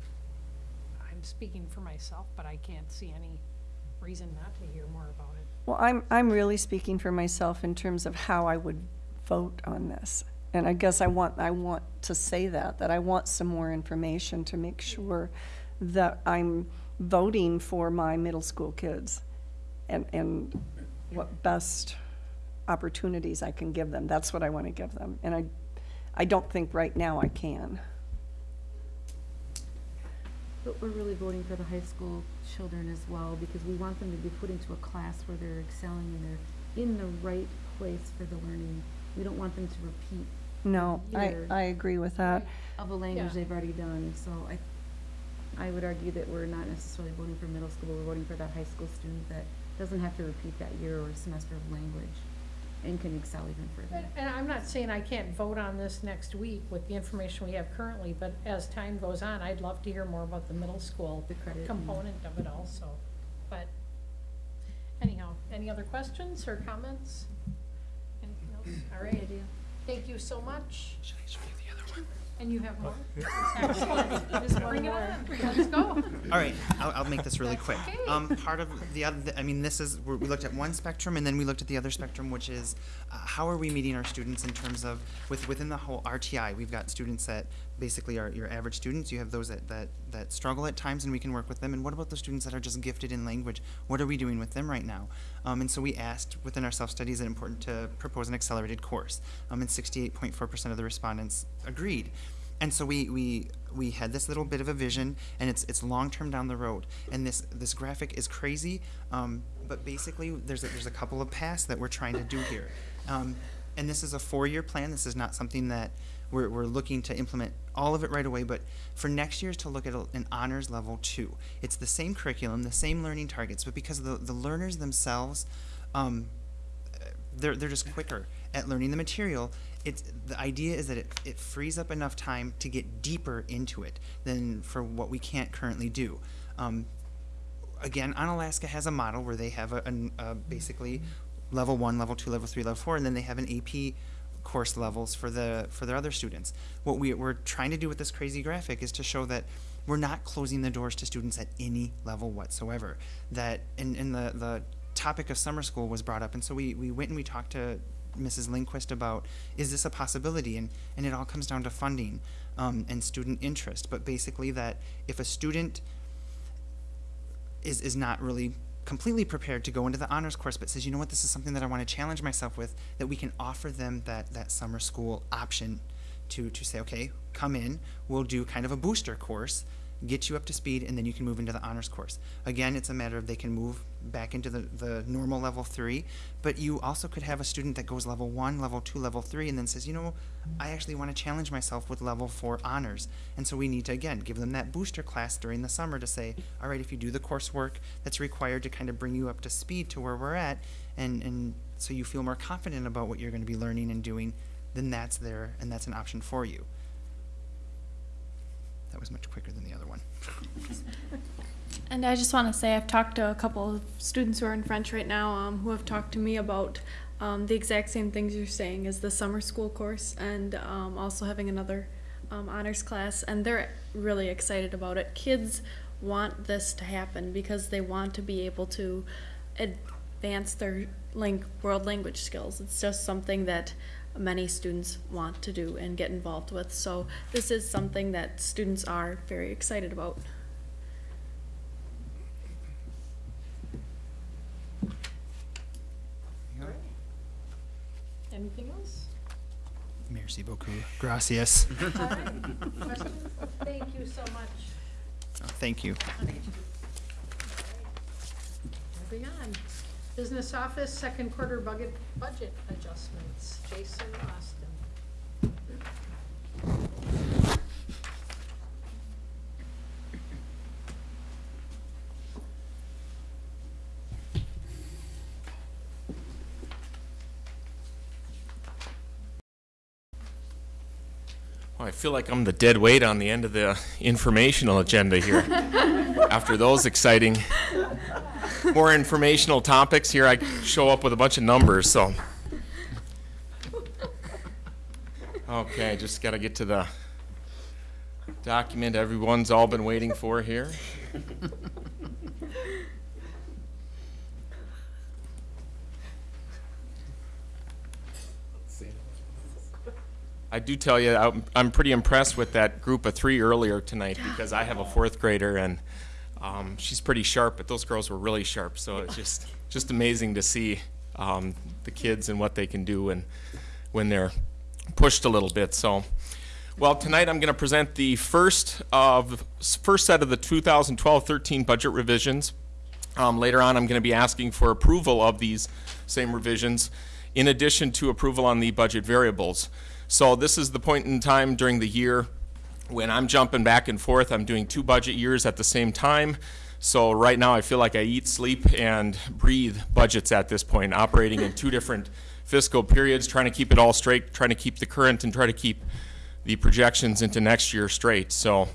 I'm speaking for myself, but I can't see any reason not to hear more about it. Well, I'm, I'm really speaking for myself in terms of how I would vote on this. And I guess I want, I want to say that, that I want some more information to make sure that I'm voting for my middle school kids and, and what best opportunities I can give them. That's what I want to give them. And I, I don't think right now I can. But we're really voting for the high school children as well, because we want them to be put into a class where they're excelling and they're in the right place for the learning. We don't want them to repeat No, I, I agree with that. of a language Yeah. they've already done, so I, I would argue that we're not necessarily voting for middle school, we're voting for that high school student that doesn't have to repeat that year or semester of language and can excel even further. And- And I'm not saying I can't vote on this next week with the information we have currently, but as time goes on, I'd love to hear more about the middle school The credit and- component of it also. But anyhow, any other questions or comments? Anything else? All right. Thank you so much. And you have more? Excellent. Just bring it on. Let's go. All right, I'll, I'll make this really That's quick. okay. Um, part of the other, I mean, this is, we're- we looked at one spectrum and then we looked at the other spectrum, which is, uh, how are we meeting our students in terms of, with, within the whole RTI, we've got students that basically are your average students, you have those that, that, that struggle at times and we can work with them, and what about the students that are just gifted in language? What are we doing with them right now? Um, and so we asked within our self-study, is it important to propose an accelerated course? Um, and 68.4% of the respondents agreed. And so we, we, we had this little bit of a vision, and it's, it's long-term down the road. And this, this graphic is crazy, um, but basically, there's a, there's a couple of paths that we're trying to do here. Um, and this is a four-year plan. This is not something that we're, we're looking to implement all of it right away, but for next year is to look at a, an honors level two. It's the same curriculum, the same learning targets, but because the, the learners themselves, um, they're, they're just quicker at learning the material. It's, the idea is that it, it frees up enough time to get deeper into it than for what we can't currently do. Um, again, Onalaska has a model where they have a, an- a basically level one, level two, level three, level four, and then they have an AP course levels for the for their other students. What we, we're trying to do with this crazy graphic is to show that we're not closing the doors to students at any level whatsoever. That and, and the, the topic of summer school was brought up, and so we, we went and we talked to Mrs. Lindquist about is this a possibility, and and it all comes down to funding um, and student interest. But basically, that if a student is, is not really completely prepared to go into the honors course, but says, you know what, this is something that I want to challenge myself with, that we can offer them that, that summer school option to, to say, okay, come in, we'll do kind of a booster course, get you up to speed, and then you can move into the honors course. Again, it's a matter of they can move back into the, the normal level three, but you also could have a student that goes level one, level two, level three, and then says, you know, I actually want to challenge myself with level four honors. And so we need to, again, give them that booster class during the summer to say, all right, if you do the coursework that's required to kind of bring you up to speed to where we're at, and, and so you feel more confident about what you're going to be learning and doing, then that's there, and that's an option for you. That was much quicker than the other one. And I just want to say I've talked to a couple of students who are in French right now um, who have talked to me about um, the exact same things you're saying as the summer school course and um, also having another um, honors class. And they're really excited about it. Kids want this to happen because they want to be able to advance their world language skills. It's just something that many students want to do and get involved with. So this is something that students are very excited about. Anything else? Merci beaucoup. Gracias. All right. Questions? Thank you so much. Oh, Thank you. Moving on. Business office, second quarter budget, budget adjustments. Jason Austin. Well, I feel like I'm the dead weight on the end of the informational agenda here. After those exciting, more informational topics, here I show up with a bunch of numbers, so. Okay, just got to get to the document everyone's all been waiting for here. I do tell you, I'm, I'm pretty impressed with that group of three earlier tonight because I have a fourth grader and um, she's pretty sharp, but those girls were really sharp. So it's just just amazing to see um, the kids and what they can do and when they're pushed a little bit. So, well, tonight I'm going to present the first of first set of the 2012-13 budget revisions. Um, later on, I'm going to be asking for approval of these same revisions, in addition to approval on the budget variables. So this is the point in time during the year when I'm jumping back and forth. I'm doing two budget years at the same time. So right now, I feel like I eat, sleep, and breathe budgets at this point, operating in two different fiscal periods, trying to keep it all straight, trying to keep the current, and try to keep the projections into next year straight. So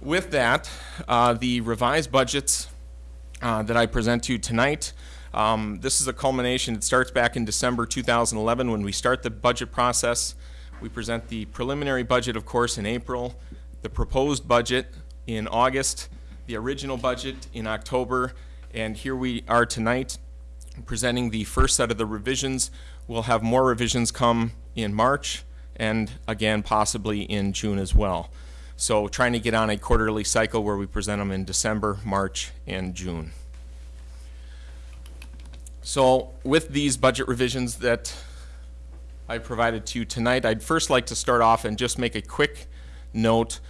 with that, uh, the revised budgets uh, that I present to you tonight. Um, this is a culmination. It starts back in December 2011 when we start the budget process. We present the preliminary budget, of course, in April, the proposed budget in August, the original budget in October, and here we are tonight presenting the first set of the revisions. We'll have more revisions come in March and again possibly in June as well. So trying to get on a quarterly cycle where we present them in December, March, and June. So with these budget revisions that I provided to you tonight, I'd first like to start off and just make a quick note.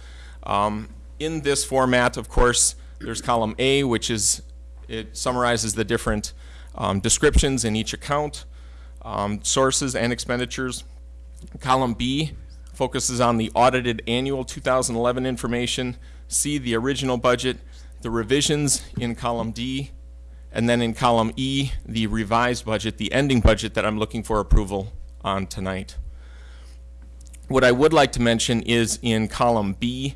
Um, in this format, of course, there's column A, which is, it summarizes the different um, descriptions in each account, um, sources and expenditures. Column B focuses on the audited annual 2011 information. C, the original budget, the revisions in column D, and then in column E, the revised budget, the ending budget that I'm looking for approval on tonight. What I would like to mention is in column B,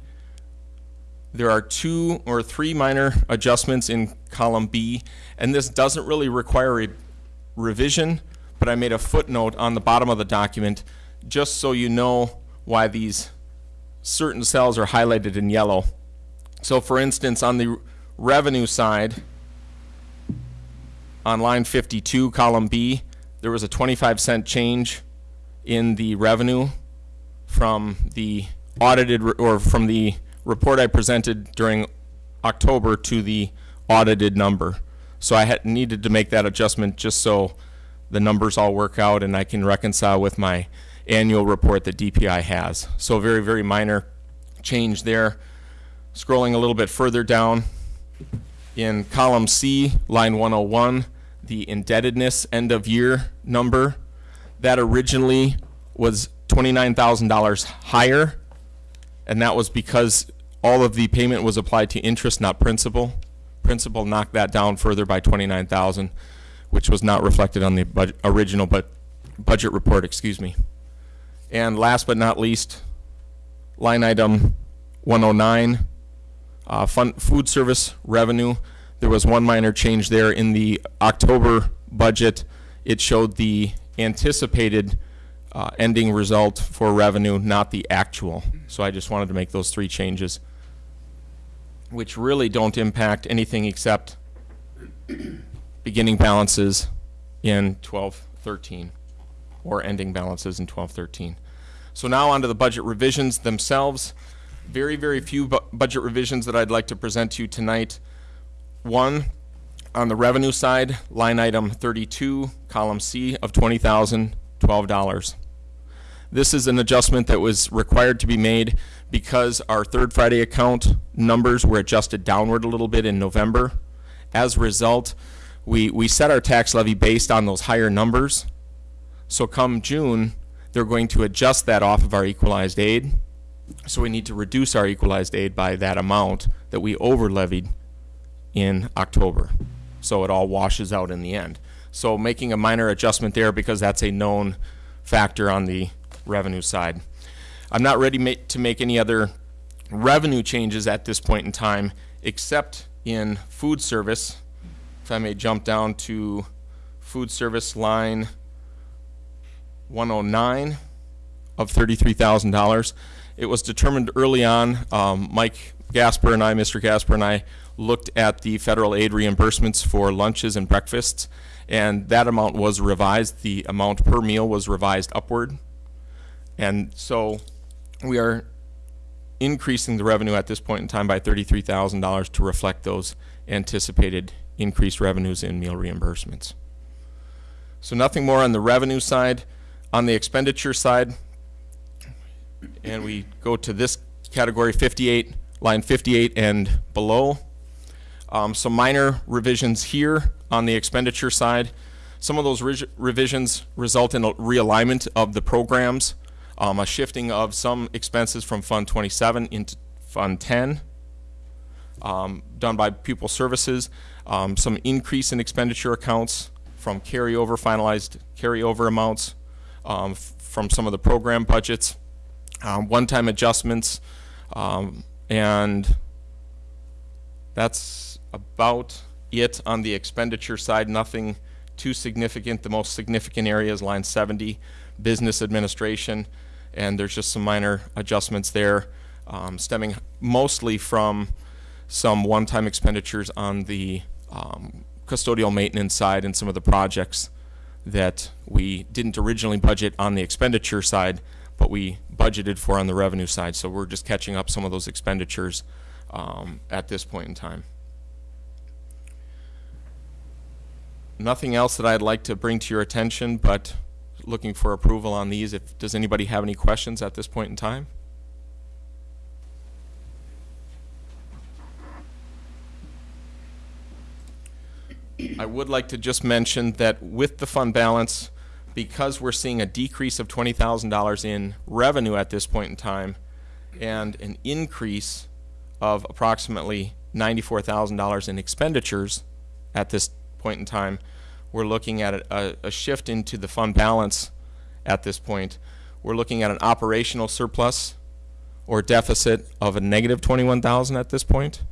there are two or three minor adjustments in column B, and this doesn't really require a revision, but I made a footnote on the bottom of the document just so you know why these certain cells are highlighted in yellow. So for instance, on the revenue side, on line 52, column B, there was a 25 cent change in the revenue from the audited, or from the report I presented during October to the audited number. So I had, needed to make that adjustment just so the numbers all work out and I can reconcile with my annual report that DPI has. So very, very minor change there. Scrolling a little bit further down, in column C, line 101, the indebtedness end of year number, that originally was $29,000 higher, and that was because all of the payment was applied to interest, not principal. Principal knocked that down further by 29,000, which was not reflected on the bud- original but budget report, excuse me. And last but not least, line item 109, uh, fun, food service revenue. There was one minor change there in the October budget. It showed the anticipated uh, ending result for revenue, not the actual. So I just wanted to make those three changes, which really don't impact anything except beginning balances in 1213 or ending balances in 1213. So now onto the budget revisions themselves. Very, very few bu- budget revisions that I'd like to present to you tonight. One, on the revenue side, line item 32, column C of $20,012. This is an adjustment that was required to be made because our third Friday account numbers were adjusted downward a little bit in November. As a result, we, we set our tax levy based on those higher numbers. So come June, they're going to adjust that off of our equalized aid. So we need to reduce our equalized aid by that amount that we over levied in October. So it all washes out in the end. So making a minor adjustment there because that's a known factor on the revenue side. I'm not ready ma- to make any other revenue changes at this point in time, except in food service. If I may jump down to food service line 109 of $33,000. It was determined early on, um, Mike Gasper and I, Mr. Gasper and I, looked at the federal aid reimbursements for lunches and breakfasts, and that amount was revised. The amount per meal was revised upward. And so we are increasing the revenue at this point in time by $33,000 to reflect those anticipated increased revenues in meal reimbursements. So nothing more on the revenue side. On the expenditure side, and we go to this category 58, line 58 and below. Um, some minor revisions here on the expenditure side. Some of those ri- revisions result in a realignment of the programs, um, a shifting of some expenses from Fund 27 into Fund 10, um, done by Pupil Services. Um, some increase in expenditure accounts from carryover, finalized carryover amounts um, from some of the program budgets um, one-time adjustments, and that's about it on the expenditure side. Nothing too significant. The most significant area is line 70, business administration, and there's just some minor adjustments there, um, stemming mostly from some one-time expenditures on the um, custodial maintenance side and some of the projects that we didn't originally budget on the expenditure side, but we budgeted for on the revenue side. So we're just catching up some of those expenditures, um, at this point in time. Um, at this point in time. Um, nothing else that I'd like to bring to your attention, but looking for approval on these. If, does anybody have any questions at this point in time? I would like to just mention that with the fund balance, because we're seeing a decrease of twenty thousand dollars in revenue at this point in time, and an increase of approximately ninety-four thousand dollars in expenditures at this point in time, we're looking at a, a, shift into the fund balance at this point. We're looking at an operational surplus or deficit of a negative twenty-one thousand at this point.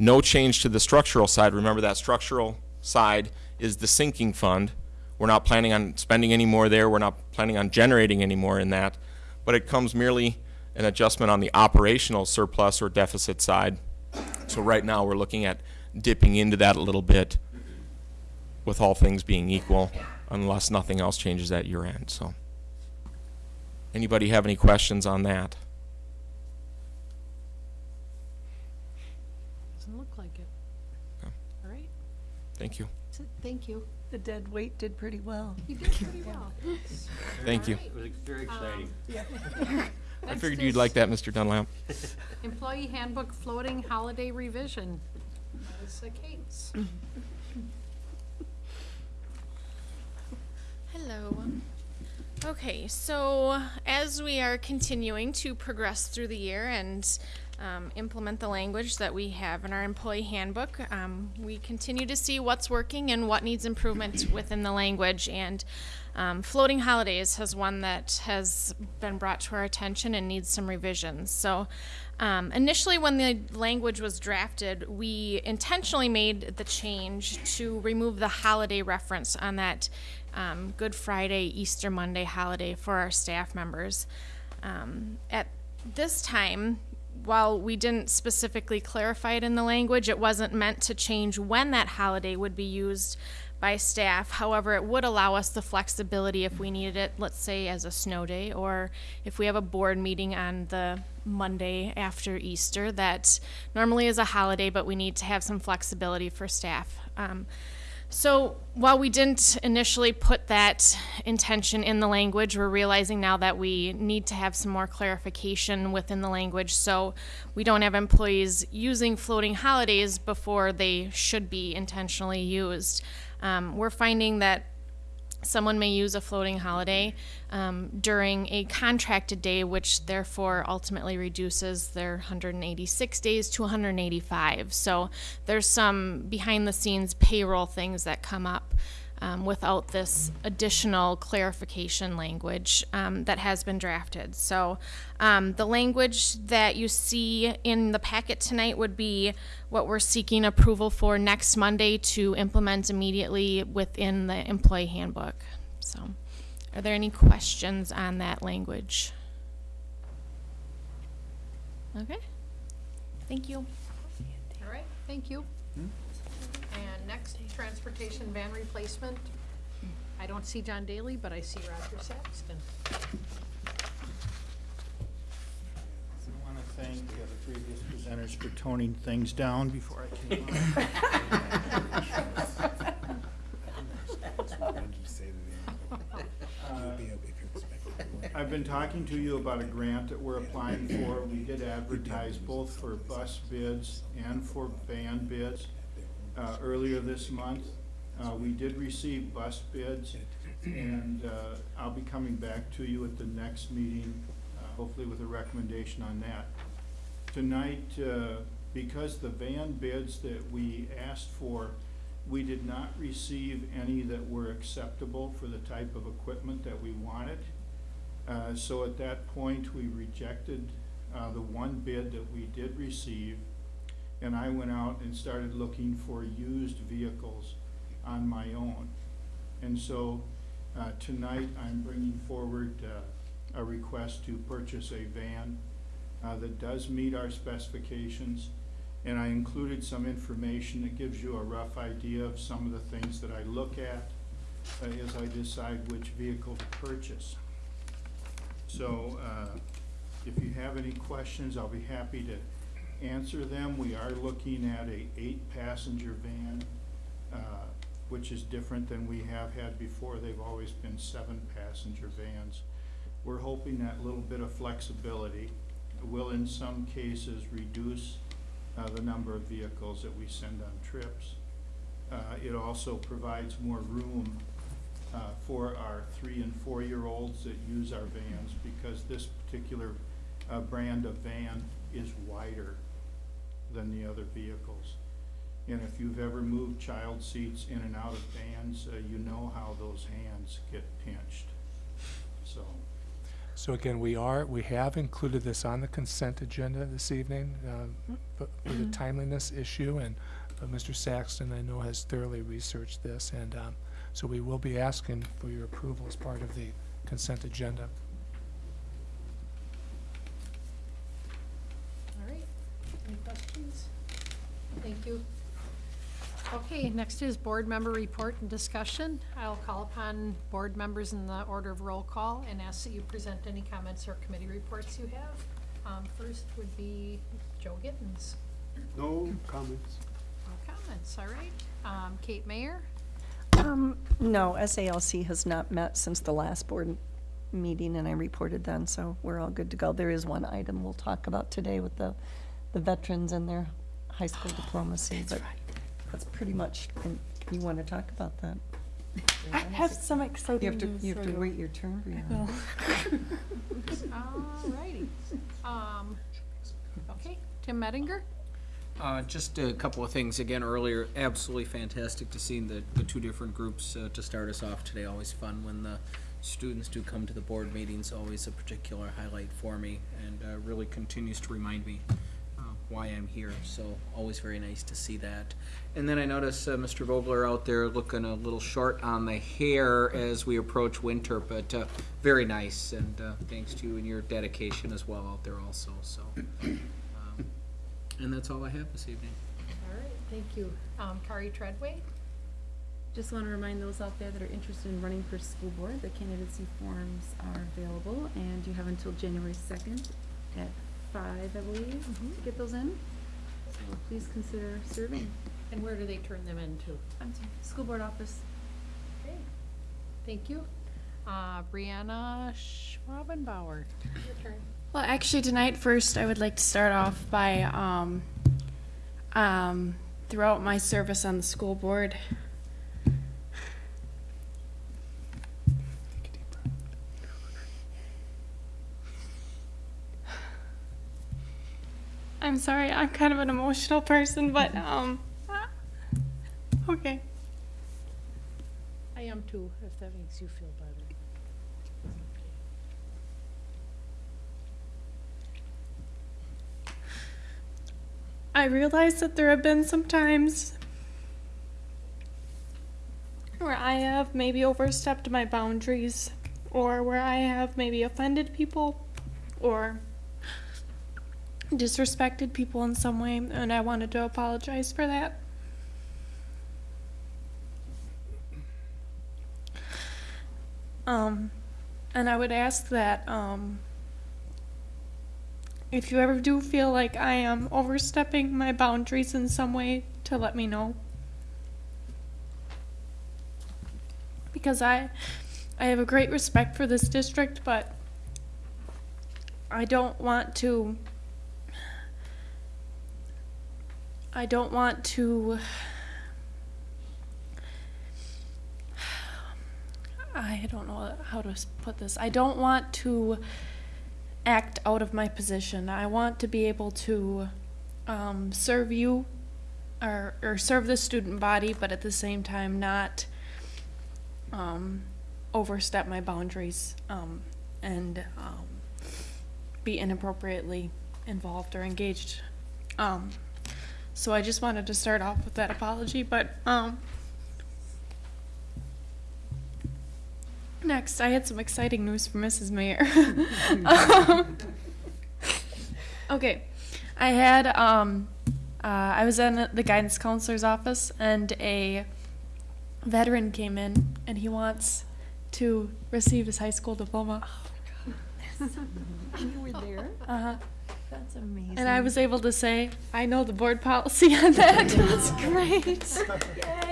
No change to the structural side. Remember that structural side is the sinking fund. We're not planning on spending any more there. We're not planning on generating any more in that. But it comes merely an adjustment on the operational surplus or deficit side. So right now we're looking at dipping into that a little bit with all things being equal unless nothing else changes at your end. So anybody have any questions on that? Doesn't look like it. All right, Thank you. thank you. The dead weight did pretty well. You did pretty well. Thank you. All right. It was very um, exciting. I Next figured you'd like that, Mr. Dunlap. Employee Handbook Floating Holiday Revision. Melissa Cates. Hello. Okay, so as we are continuing to progress through the year and um, implement the language that we have in our employee handbook, um, we continue to see what's working and what needs improvement within the language. And um, floating holidays has one that has been brought to our attention and needs some revisions. So um, initially, when the language was drafted, we intentionally made the change to remove the holiday reference on that um, Good Friday, Easter Monday holiday for our staff members. Um, at this time, while we didn't specifically clarify it in the language, it wasn't meant to change when that holiday would be used by staff. However, it would allow us the flexibility if we needed it, let's say as a snow day, or if we have a board meeting on the Monday after Easter that normally is a holiday, but we need to have some flexibility for staff. Um, so while we didn't initially put that intention in the language, we're realizing now that we need to have some more clarification within the language so we don't have employees using floating holidays before they should be intentionally used. Um, we're finding that someone may use a floating holiday um, during a contracted day, which therefore ultimately reduces their 186 days to 185. So there's some behind the scenes payroll things that come up. Um, without this additional clarification language um, that has been drafted. So, um, the language that you see in the packet tonight would be what we're seeking approval for next Monday to implement immediately within the employee handbook. So, are there any questions on that language? Okay. Thank you. All right, thank you. And next, transportation van replacement. I don't see John Daly, but I see Roger Saxton. I want to thank uh, the previous presenters for toning things down before I came on. I've been talking to you about a grant that we're applying for. We did advertise both for bus bids and for van bids uh, earlier this month. Uh, We did receive bus bids, and uh, I'll be coming back to you at the next meeting, uh, hopefully with a recommendation on that. Tonight, uh, because the van bids that we asked for, we did not receive any that were acceptable for the type of equipment that we wanted. Uh, So at that point, we rejected the one bid that we did receive, and I went out and started looking for used vehicles on my own. And so uh, tonight, I'm bringing forward uh, a request to purchase a van uh, that does meet our specifications. And I included some information that gives you a rough idea of some of the things that I look at uh, as I decide which vehicle to purchase. So uh, if you have any questions, I'll be happy to answer them. We are looking at a eight-passenger van uh, which is different than we have had before. They've always been seven passenger vans. We're hoping that little bit of flexibility will in some cases reduce uh, the number of vehicles that we send on trips. Uh, It also provides more room uh, for our three and four-year-olds that use our vans because this particular uh, brand of van is wider than the other vehicles. And if you've ever moved child seats in and out of vans, uh, you know how those hands get pinched. So, So again, we are, we have included this on the consent agenda this evening uh, for for the timeliness issue, and uh, Mr. Saxton, I know, has thoroughly researched this, and um, so we will be asking for your approval as part of the consent agenda. All right, any questions? Thank you. Okay, next is board member report and discussion. I'll call upon board members in the order of roll call and ask that you present any comments or committee reports you have. Um, first would be Joe Gittens. No comments. No comments, all right. Um, Kate Mayer, Um, no, SALC has not met since the last board meeting, and I reported then, so we're all good to go. There is one item we'll talk about today with the, the veterans and their high school diplomacy, but that's pretty much, and you want to talk about that? I have some You exciting have to, news you have for to wait your turn, will. Brianna. all righty. Um, okay, Tim Mettinger? Uh, just a couple of things again earlier. Absolutely fantastic to see the, the two different groups uh, to start us off today. Always fun when the students do come to the board meetings. Always a particular highlight for me, and uh, really continues to remind me why I'm here. So always very nice to see that. And then I notice uh, Mr. Vogler out there looking a little short on the hair as we approach winter, but uh, very nice. And uh, thanks to you and your dedication as well out there also. So. Um, and that's all I have this evening. All right, thank you. Um, Kari Treadway? Just want to remind those out there that are interested in running for school board, the candidacy forms are available, and you have until January second at five, I believe, to get those in. So please consider serving. And where do they turn them into? I'm sorry, school board office. Okay, thank you. Uh, Brianna Schwabenbauer, your turn. Well, actually, tonight, first, I would like to start off by, um, um, throughout my service on the school board, I'm sorry, I'm kind of an emotional person, but, um, okay. I am too, if that makes you feel better. I realize that there have been some times where I have maybe overstepped my boundaries or where I have maybe offended people or disrespected people in some way, and I wanted to apologize for that. Um, and I would ask that, um, if you ever do feel like I am overstepping my boundaries in some way, to let me know. Because I, I have a great respect for this district, but I don't want to, I don't want to, I don't know how to put this. I don't want to act out of my position. I want to be able to um, serve you or, or serve the student body, but at the same time not um, overstep my boundaries um, and um, be inappropriately involved or engaged. So I just wanted to start off with that apology, but um, Next, I had some exciting news for Mrs. Mayer. Um, okay, I had um, uh, I was in the guidance counselor's office, and a veteran came in, and he wants to receive his high school diploma. Oh my God. You were there? Uh huh. That's amazing. And I was able to say, I know the board policy on that. That's great.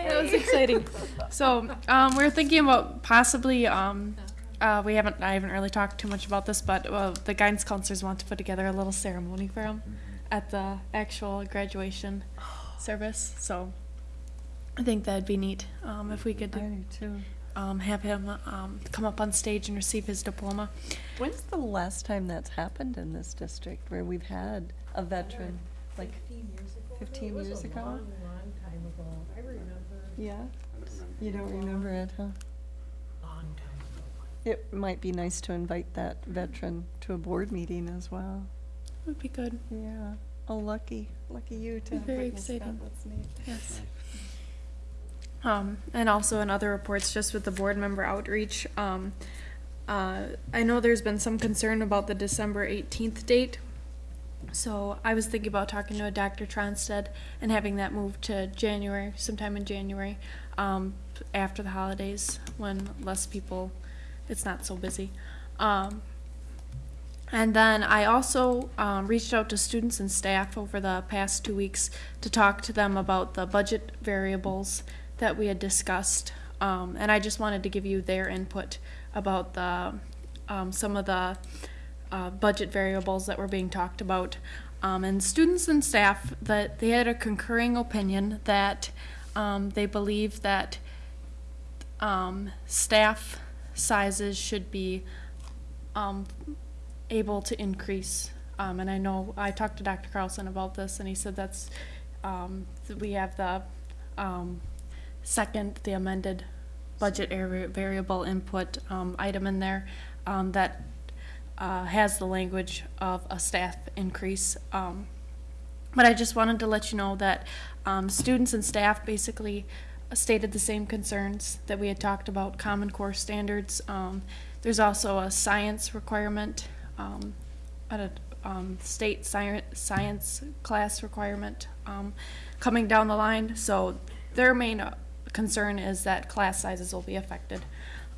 That was exciting. So, um, we're thinking about possibly, um, uh, we haven't, I haven't really talked too much about this, but, uh, the guidance counselors want to put together a little ceremony for them at the actual graduation service, so I think that'd be neat, um, if we could. I do too. Um, have him, um, come up on stage and receive his diploma. When's the last time that's happened in this district where we've had a veteran? Like fifteen years ago? a long long time ago. I remember. Yeah? You don't remember it, huh? Long time ago. It might be nice to invite that veteran to a board meeting as well. Would be good. Yeah. Oh, lucky, lucky you to Be have very witnessed that. exciting. That's neat. Yes. Um, and also in other reports, just with the board member outreach, um, uh, I know there's been some concern about the December eighteenth date. So I was thinking about talking to a Dr. Tronstead and having that moved to January, sometime in January, um, after the holidays, when less people, it's not so busy. Um, and then I also um, reached out to students and staff over the past two weeks to talk to them about the budget variables that we had discussed. Um, and I just wanted to give you their input about the um, some of the uh, budget variables that were being talked about. Um, and students and staff that they had a concurring opinion that um, they believe that um, staff sizes should be um, able to increase. And I know I talked to Dr. Carlson about this, and he said that's that we have the second, the amended budget variable input um, item in there um, that uh, has the language of a staff increase. Um, but I just wanted to let you know that um, students and staff basically stated the same concerns that we had talked about, Common Core standards. Um, there's also a science requirement, um, a state sci- science class requirement coming down the line. So their main concern is that class sizes will be affected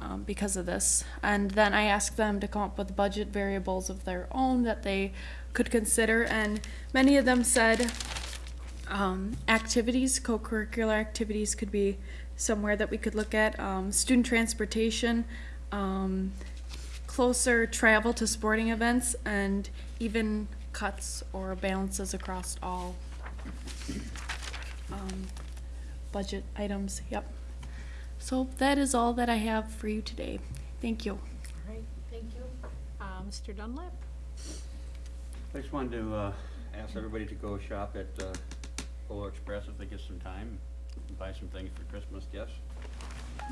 um, because of this. And then I asked them to come up with budget variables of their own that they could consider, and many of them said um, activities, co-curricular activities could be somewhere that we could look at. Um, student transportation, um, closer travel to sporting events, and even cuts or balances across all um, budget items. Yep. So that is all that I have for you today. Thank you. All right, thank you. Uh, Mr. Dunlap? I just wanted to, uh, ask everybody to go shop at, uh, Polar Express if they get some time, and buy some things for Christmas gifts.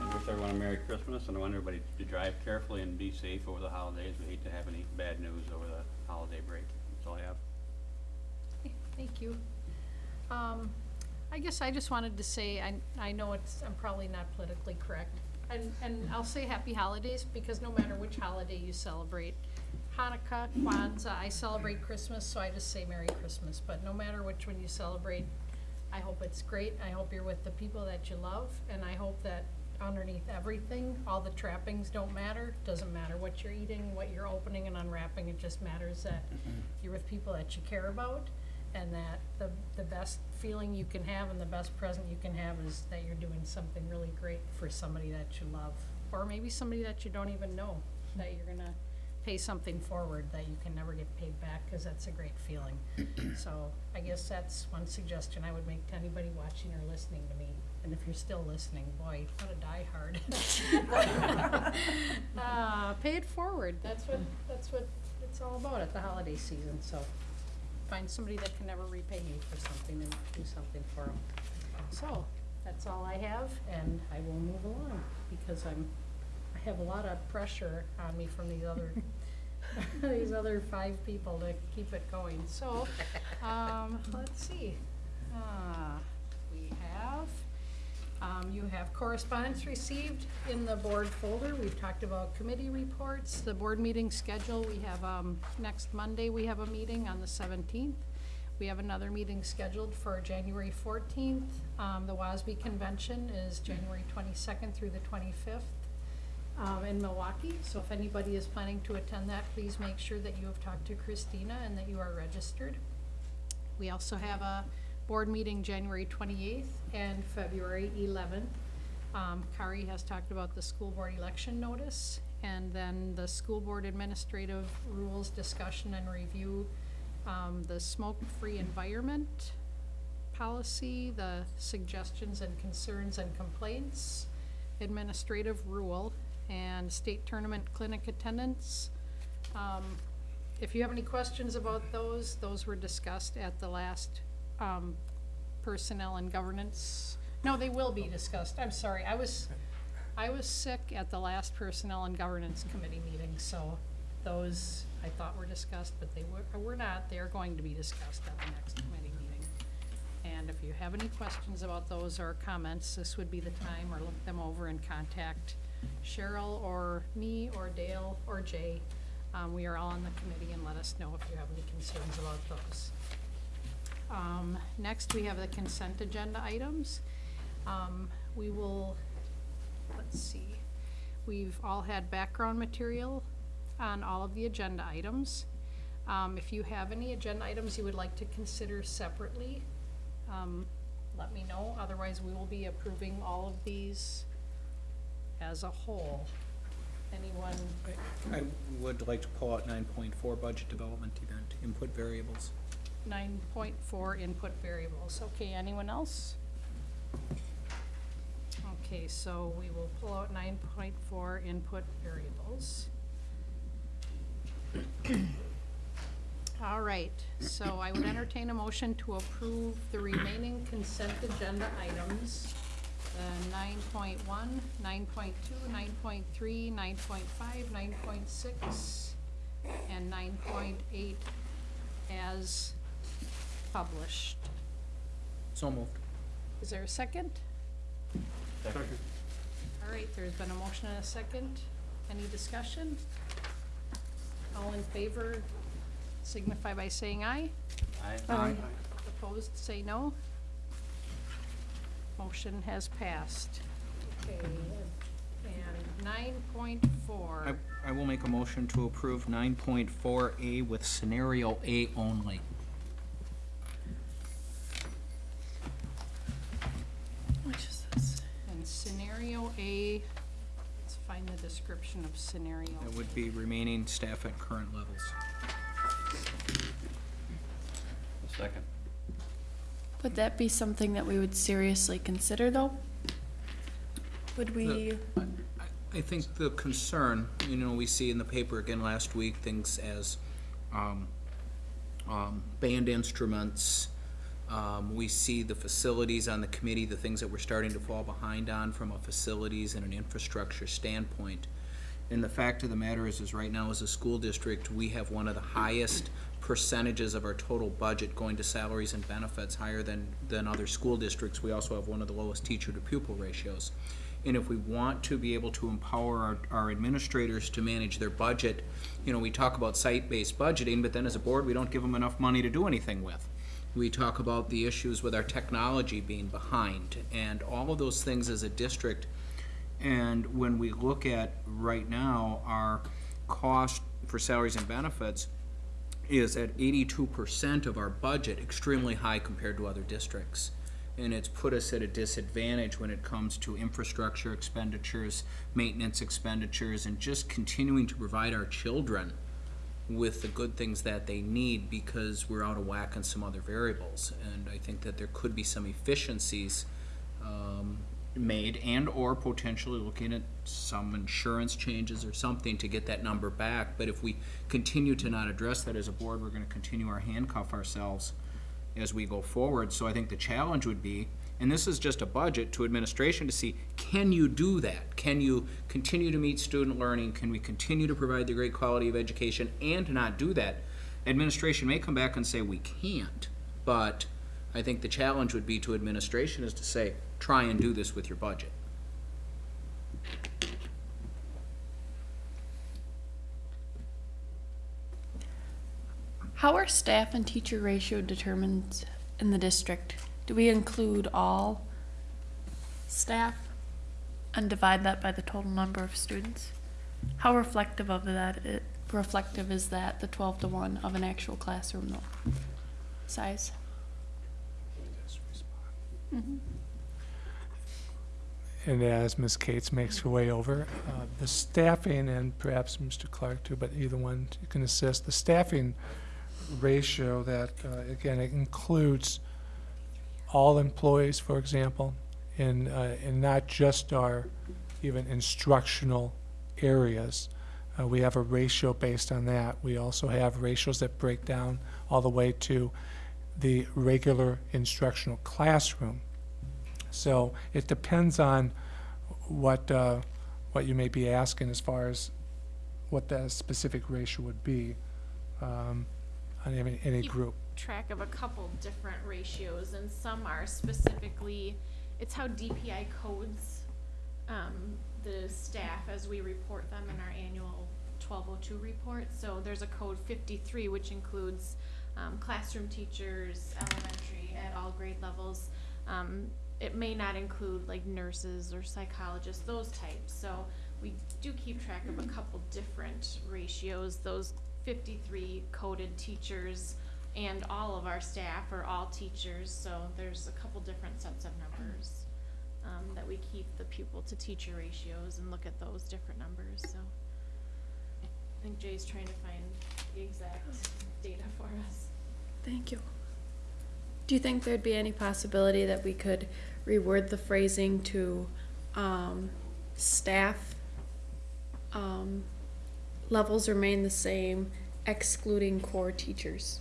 I wish everyone a Merry Christmas, and I want everybody to drive carefully and be safe over the holidays. We hate to have any bad news over the holiday break. That's all I have. Thank you. Um, I guess I just wanted to say, I, I know it's, I'm probably not politically correct. And, and I'll say happy holidays, because no matter which holiday you celebrate, Hanukkah, Kwanzaa, I celebrate Christmas, so I just say Merry Christmas. But no matter which one you celebrate, I hope it's great. I hope you're with the people that you love, and I hope that underneath everything, all the trappings don't matter. Doesn't matter what you're eating, what you're opening and unwrapping, it just matters that you're with people that you care about, and that the, the best feeling you can have and the best present you can have is that you're doing something really great for somebody that you love. Or maybe somebody that you don't even know, that you're gonna pay something forward that you can never get paid back, cause that's a great feeling. So I guess that's one suggestion I would make to anybody watching or listening to me. And if you're still listening, boy, what a diehard. Uh, pay it forward, that's what, that's what it's all about at the holiday season, so find somebody that can never repay you for something and do something for them. So, that's all I have, and I will move along, because I'm, I have a lot of pressure on me from these other, these other five people to keep it going, so, um, let's see. Uh, we have, um, you have correspondence received in the board folder. We've talked about committee reports, the board meeting schedule. We have, um, next Monday, we have a meeting on the seventeenth. We have another meeting scheduled for January fourteenth. Um, the WASB convention is January twenty-second through the twenty-fifth. um, in Milwaukee. So if anybody is planning to attend that, please make sure that you have talked to Christina and that you are registered. We also have a board meeting January twenty-eighth and February eleventh. Um, Kari has talked about the school board election notice, and then the school board administrative rules discussion and review, um, the smoke-free environment policy, the suggestions and concerns and complaints, administrative rule, and state tournament clinic attendance. Um, if you have any questions about those, those were discussed at the last, um, personnel and governance. No, they will be discussed, I'm sorry, I was, I was sick at the last personnel and governance committee meeting, so those I thought were discussed, but they were, were not, they're going to be discussed at the next committee meeting. And if you have any questions about those or comments, this would be the time, or look them over and contact Cheryl or me or Dale or Jay. Um, we are all on the committee and let us know if you have any concerns about those. Um, next, we have the consent agenda items. Um, we will, let's see, we've all had background material on all of the agenda items. Um, if you have any agenda items you would like to consider separately, um, let me know, otherwise we will be approving all of these as a whole. Anyone, I would like to pull out nine point four budget development event, input variables. Nine point four input variables, okay, anyone else? Okay, so we will pull out nine point four input variables. All right, so I would entertain a motion to approve the remaining consent agenda items. The nine point one, nine point two, nine point three, nine point five, nine point six, and nine point eight as published. So moved. Is there a second? Second. All right, there's been a motion and a second. Any discussion? All in favor signify by saying aye. Aye. Um, aye. Opposed, say no. Motion has passed. Okay, and nine point four. I, I will make a motion to approve nine point four A with scenario A only. Which is this? And scenario A, let's find the description of scenario. That would be remaining staff at current levels. A Second. Would that be something that we would seriously consider, though? Would we, I think the concern, you know, we see in the paper again last week, things as, um, um, band instruments. Um, we see the facilities on the committee, the things that we're starting to fall behind on from a facilities and an infrastructure standpoint. And the fact of the matter is, is right now as a school district, we have one of the highest percentages of our total budget going to salaries and benefits, higher than, than other school districts. We also have one of the lowest teacher to pupil ratios. And if we want to be able to empower our, our administrators to manage their budget, you know, we talk about site-based budgeting, but then as a board, we don't give them enough money to do anything with. We talk about the issues with our technology being behind, and all of those things as a district. And when we look at, right now, our cost for salaries and benefits is at eighty-two percent of our budget, extremely high compared to other districts. And it's put us at a disadvantage when it comes to infrastructure expenditures, maintenance expenditures, and just continuing to provide our children with the good things that they need because we're out of whack on some other variables. And I think that there could be some efficiencies um, made and/or potentially looking at some insurance changes or something to get that number back. But if we continue to not address that as a board, we're gonna continue our handcuff ourselves as we go forward. So I think the challenge would be, and this is just a budget to administration to see, can you do that? Can you continue to meet student learning? Can we continue to provide the great quality of education and not do that? Administration may come back and say we can't, but I think the challenge would be to administration is to say, try and do this with your budget. how are staff and teacher ratio determined in the district? Do we include all staff? and divide that by the total number of students. How reflective of that it reflective is that the twelve to one of an actual classroom? Size? Mhm. And as Ms. Cates makes her way over, uh, the staffing, and perhaps Mr. Clark too, but either one you can assist, the staffing ratio that, uh, again, it includes all employees, for example, and, uh, and not just our even instructional areas. Uh, we have a ratio based on that. We also have ratios that break down all the way to the regular instructional classroom. So it depends on what, uh, what you may be asking as far as what that specific ratio would be um, on any, any group. Track of a couple different ratios, and some are specifically, it's how DPI codes um, the staff as we report them in our annual twelve oh two report. So there's a code fifty-three, which includes um, classroom teachers, elementary, at all grade levels. Um, it may not include like nurses or psychologists, those types. So we do keep track of a couple different ratios. Those fifty-three coded teachers and all of our staff are all teachers, so there's a couple different sets of numbers. Um, that we keep the pupil to teacher ratios and look at those different numbers, so. I think Jay's trying to find the exact data for us. Thank you. Do you think there'd be any possibility that we could reword the phrasing to, um, staff, um, levels remain the same excluding core teachers?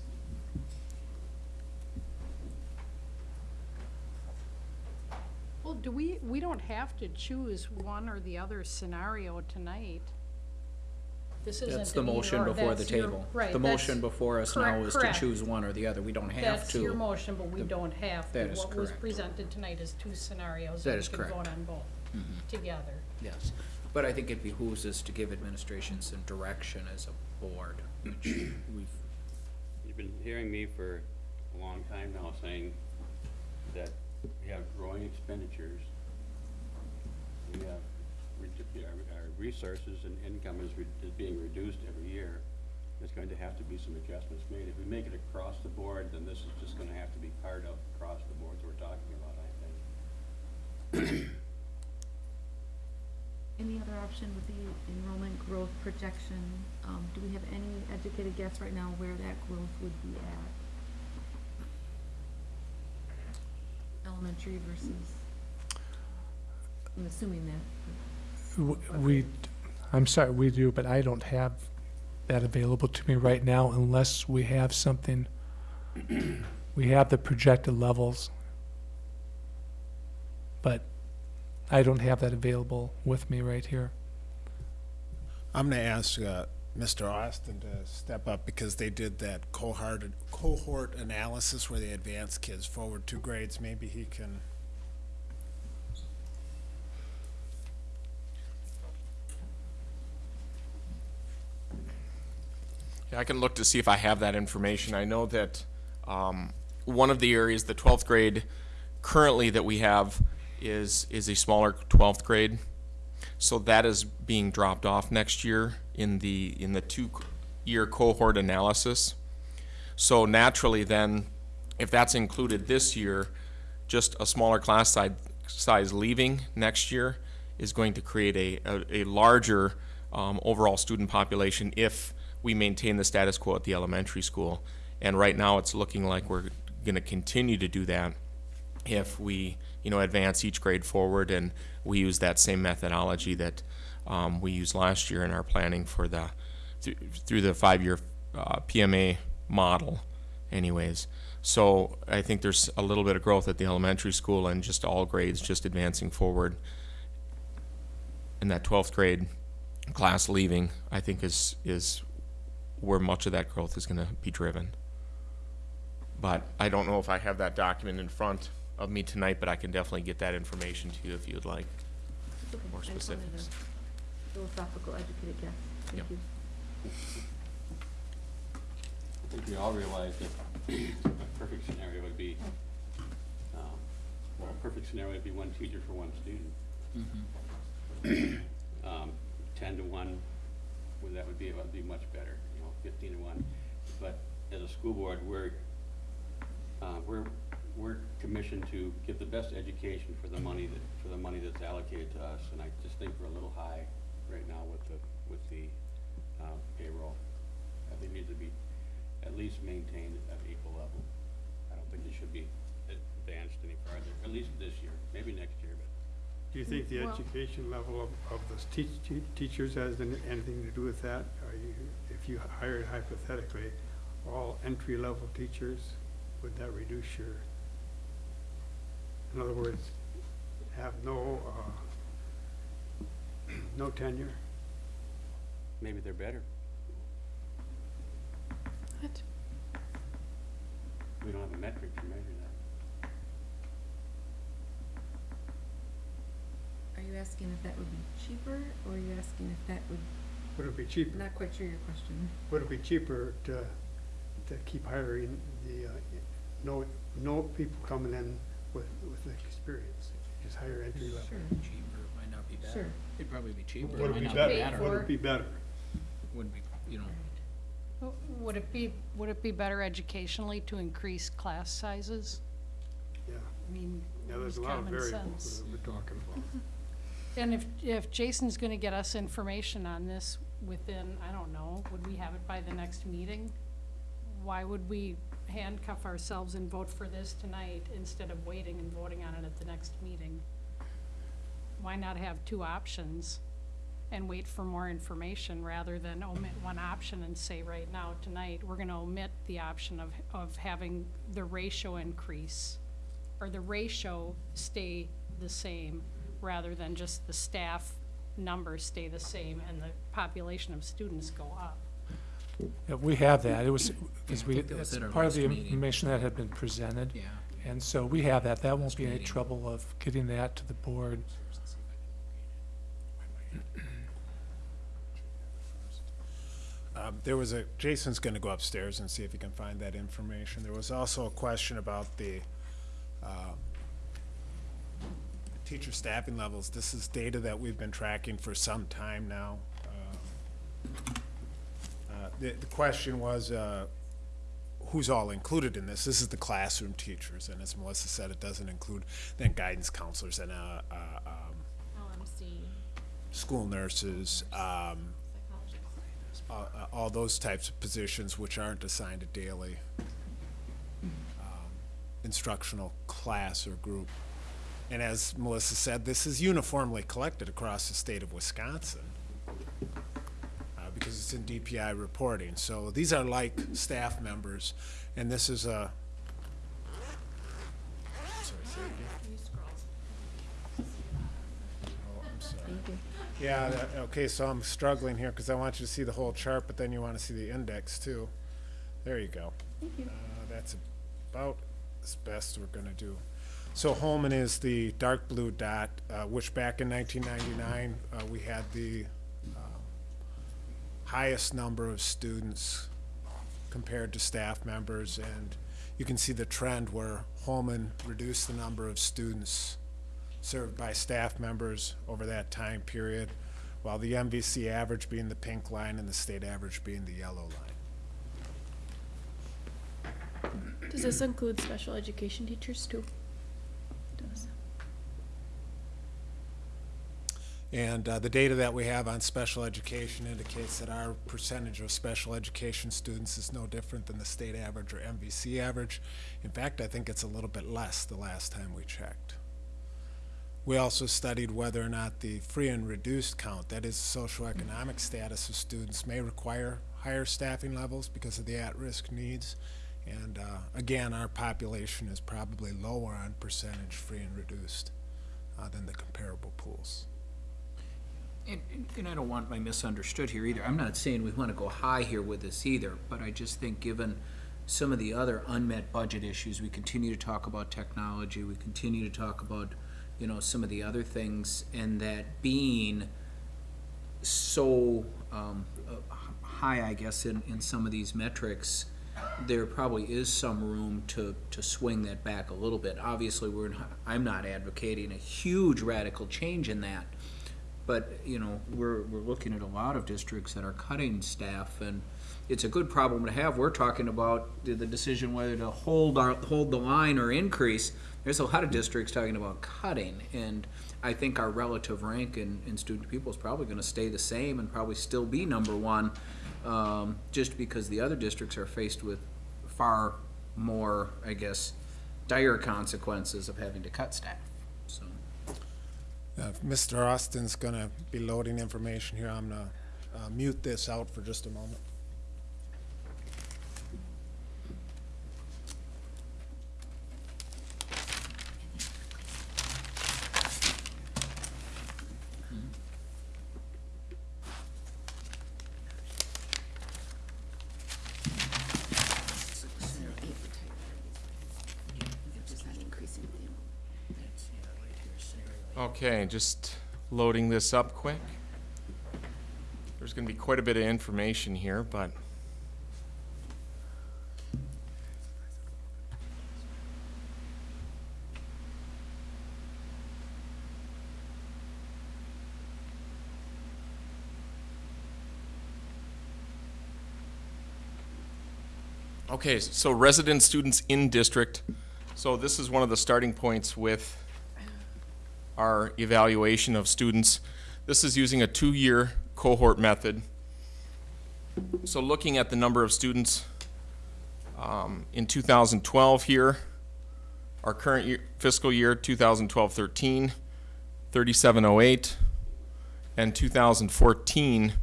Do we, we don't have to choose one or the other scenario tonight. This isn't That's the an either motion or, before the that's your- table. Right, The that's- motion before us now correct- is to correct. choose one or the other. We don't have to. That's your to. motion, but we The- don't have to. That is What was correct. presented tonight is two scenarios, That and we can correct. vote on both Mhm. together. Yes, but I think it behooves us to give administration some direction as a board, which we've, You've been hearing me for a long time now saying that we have growing expenditures. We have, our, our resources and income is, re- is being reduced every year. There's going to have to be some adjustments made. If we make it across the board, then this is just gonna have to be part of across the boards we're talking about, I think. Any other option with the enrollment growth projection? Um, do we have any educated guess right now where that growth would be at? Elementary versus, I'm assuming that. W- We, I'm sorry, we do, but I don't have that available to me right now unless we have something. We have the projected levels. But I don't have that available with me right here. I'm going to ask uh, Mr. Austin to step up because they did that cohort, cohort analysis where they advanced kids forward two grades. Maybe he can. Yeah, I can look to see if I have that information. I know that um, one of the areas, the 12th grade, currently that we have is, is a smaller 12th grade. So that is being dropped off next year in the, in the two-year cohort analysis. So naturally then, if that's included this year, just a smaller class size, size leaving next year is going to create a, a, a larger um, overall student population if we maintain the status quo at the elementary school. And right now, it's looking like we're going to continue to do that if we, you know, advance each grade forward and we use that same methodology that um, we used last year in our planning for the, through, through the five-year uh, PMA model anyways. So I think there's a little bit of growth at the elementary school and just all grades just advancing forward. And that 12th grade class leaving, I think is, is where much of that growth is gonna be driven. But I don't know if I have that document in front of me tonight, but I can definitely get that information to you if you'd like. It's okay. More I just wanted specifics. a Philosophical educated guess. Thank Yep. you. I think we all realize that a perfect scenario would be, um, well, a perfect scenario would be one teacher for one student. Mhm. um, ten to one, well, that would be, that would be much better, you know, fifteen to one. But as a school board, we're, uh, we're, we're commissioned to give the best education for the money that, for the money that's allocated to us. And I just think we're a little high right now with the, with the, uh, payroll. I think it needs to be at least maintained at equal level. I don't think it should be advanced any farther, at least this year, maybe next year, but. Do you think the Well- education level of, of the teach, te- teachers has any- anything to do with that? Are you, if you hired hypothetically all entry-level teachers, would that reduce your, in other words, have no, uh, no tenure? Maybe they're better. What? We don't have a metric to measure that. Are you asking if that would be cheaper, or are you asking if that would, Would it be cheaper? not quite sure your question. Would it be cheaper to, to keep hiring the, uh, no, no people coming in with, with experience? Just higher entry level? Sure. Cheaper, it might not be better. Sure. It'd probably be cheaper. Would it might be not better? Would it be better? Wouldn't be, you know. W- Would it be, would it be better educationally to increase class sizes? Yeah. I mean, Yeah, there's a lot of common variables sense. that we're talking about. And if, if Jason's gonna get us information on this within, I don't know, would we have it by the next meeting? Why would we handcuff ourselves and vote for this tonight instead of waiting and voting on it at the next meeting? Why not have two options and wait for more information rather than omit one option and say right now, tonight, we're gonna omit the option of, of having the ratio increase or the ratio stay the same, rather than just the staff numbers stay the same and the population of students go up. Yeah, we have that. It was, because I we, think that was it's at our part of last the meeting. information that had been presented. Yeah. And so we have that. That won't be any meeting. trouble of getting that to the board. Um, There was a, Jason's gonna go upstairs and see if he can find that information. There was also a question about the um, teacher staffing levels. This is data that we've been tracking for some time now. The, the question was, uh, who's all included in this? This is the classroom teachers, and as Melissa said, it doesn't include then guidance counselors and, uh, uh, um, LMC. school nurses, um, uh, uh, all those types of positions which aren't assigned a daily um, instructional class or group. And as Melissa said, this is uniformly collected across the state of Wisconsin because it's in DPI reporting. So these are like staff members, and this is a. Sorry, say again. Oh, I'm sorry. Yeah, that- okay, so I'm struggling here because I want you to see the whole chart, but then you want to see the index too. There you go. Uh, That's about as best we're gonna do. So Holmen is the dark blue dot, uh, which back in nineteen ninety-nine, uh, we had the highest number of students compared to staff members, and you can see the trend where Holmen reduced the number of students served by staff members over that time period, while the MVC average being the pink line and the state average being the yellow line. Does this include special education teachers too? Does. And uh, the data that we have on special education indicates that our percentage of special education students is no different than the state average or MVC average. In fact, I think it's a little bit less the last time we checked. We also studied whether or not the free and reduced count, that is socioeconomic status of students, may require higher staffing levels because of the at-risk needs. And uh, again, our population is probably lower on percentage free and reduced uh, than the comparable pools. And, and- I don't want my misunderstood here either. I'm not saying we want to go high here with this either, but I just think given some of the other unmet budget issues, we continue to talk about technology, we continue to talk about, you know, some of the other things, and that being so, um, high, I guess, in, in some of these metrics, there probably is some room to, to swing that back a little bit. Obviously, we're, I'm not advocating a huge radical change in that, But, you know, we're, we're looking at a lot of districts that are cutting staff, and it's a good problem to have. We're talking about the, decision whether to hold our, hold the line or increase. There's a lot of districts talking about cutting, and I think our relative rank in, in student pupil is probably gonna stay the same and probably still be number one, um, just because the other districts are faced with far more, I guess, dire consequences of having to cut staff. Uh, Mr. Austin's gonna be loading information here, I'm gonna uh, mute this out for just a moment. Okay, just loading this up quick. There's gonna be quite a bit of information here, but Okay, so resident students in district. So this is one of the starting points with our evaluation of students. This is using a two-year cohort method. So looking at the number of students um, in 2012 here, our current year, fiscal year 2012-13, 3708, and 2014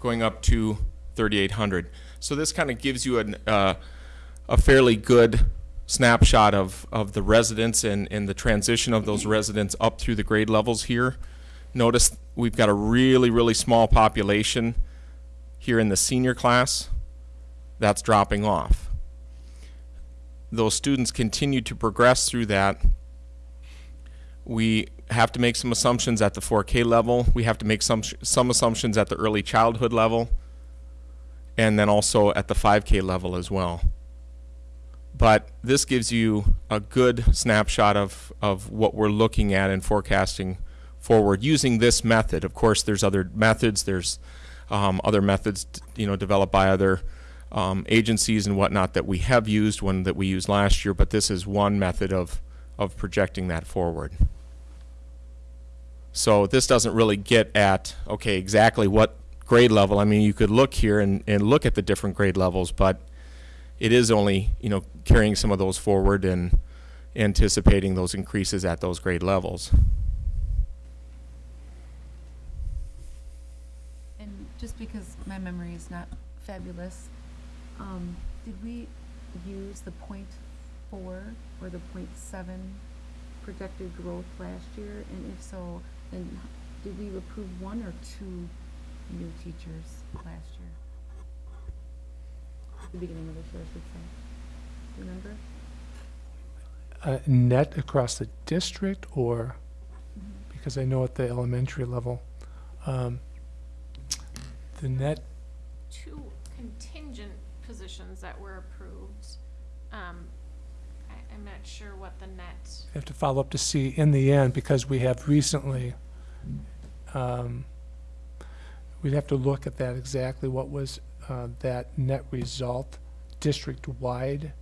going up to 3800. So this kind of gives you an, uh, a fairly good snapshot of, of the residents and, and the transition of those residents up through the grade levels here. Notice we've got a really, really small population here in the senior class. That's dropping off. Those students continue to progress through that. We have to make some assumptions at the 4K level. We have to make some, some assumptions at the early childhood level. And then also at the 5K level as well but this gives you a good snapshot of, of what we're looking at and forecasting forward using this method. Of course, there's other methods. There's um, other methods, you know, developed by other um, agencies and whatnot that we have used, one that we used last year, but this is one method of, of projecting that forward. So this doesn't really get at, okay, exactly what grade level. I mean, you could look here and, and look at the different grade levels, but it is only, you know, carrying some of those forward and anticipating those increases at those grade levels. And just because my memory is not fabulous, um, did we use the point four or the point seven projected growth last year? And if so, then did we approve one or two new teachers last year? The beginning of the year, I should say. Remember? Uh, net across the district or, because I know at the elementary level, um, the net, Two contingent positions that were approved. Um, I, I'm not sure what the net, I have to follow up to see in the end, because we have recently, um, we'd have to look at that exactly, what was, uh, that net result district-wide.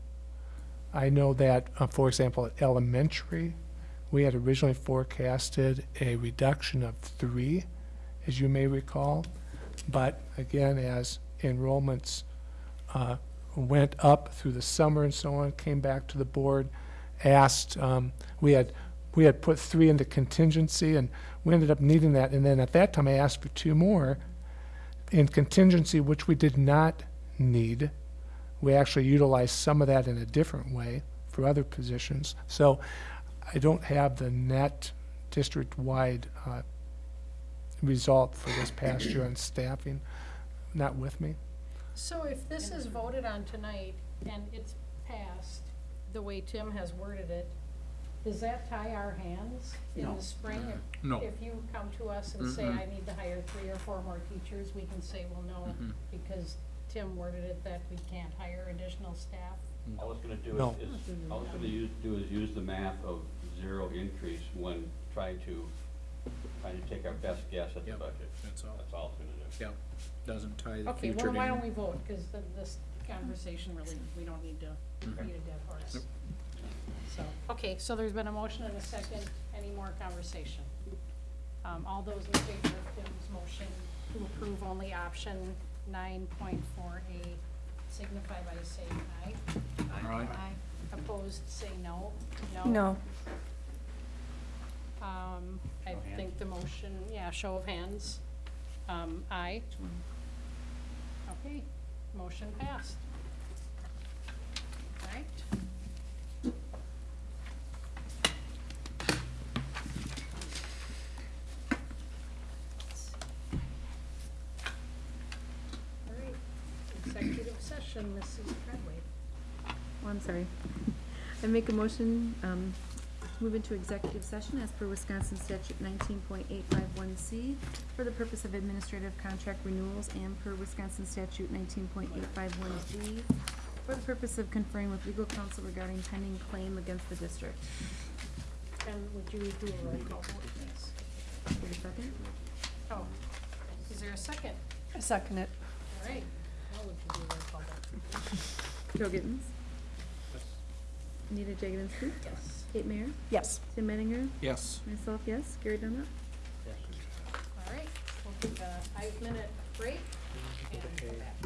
I know that, uh, for example, at elementary, we had originally forecasted a reduction of three, as you may recall. But again, as enrollments uh, went up through the summer and so on, came back to the board, asked, um, we had, we had put three into contingency, and we ended up needing that. And then at that time, I asked for two more in contingency, which we did not need. We actually utilized some of that in a different way for other positions. So I don't have the net district-wide uh, result for this past year on staffing, not with me. So if this is voted on tonight and it's passed the way Tim has worded it, does that tie our hands in No. the spring? If- No. If you come to us and say, Mhm. I need to hire three or four more teachers, we can say, well, no, Mhm. because Tim worded it that we can't hire additional staff. All it's gonna do No. is, is, all it's gonna use, do is use the math of zero increase when trying to trying to take our best guess at the Yep, budget. that's all. That's all it's gonna do. Yep, doesn't tie the Okay, future well, why to don't we vote, because this conversation really, we don't need to beat a dead horse. Yep. So, okay, so there's been a motion and a second, any more conversation? Um, all those in favor of Tim's motion to approve only option nine point four A signify by saying aye. Aye. Aye. Opposed, say no. No. Um, I Show of think the motion, yeah, show of hands. Um, aye. Okay, motion passed. All right. All right, executive session, Mrs. Treadway. Oh, I'm sorry. I make a motion, um, move into executive session as per Wisconsin statute nineteen point eight five one C for the purpose of administrative contract renewals and per Wisconsin statute nineteen point eight five one G for the purpose of conferring with legal counsel regarding pending claim against the district. And would you do a roll call vote, please? Wait a second. Oh, is there a second? I second it. All right, now would you do a roll call vote? Joe Gittens. Anita Jaganowski. Yes. Kate Mayer. Yes. Tim Menninger. Yes. Myself, yes. Gary Dunlap. All right, we'll take a five-minute break and come back.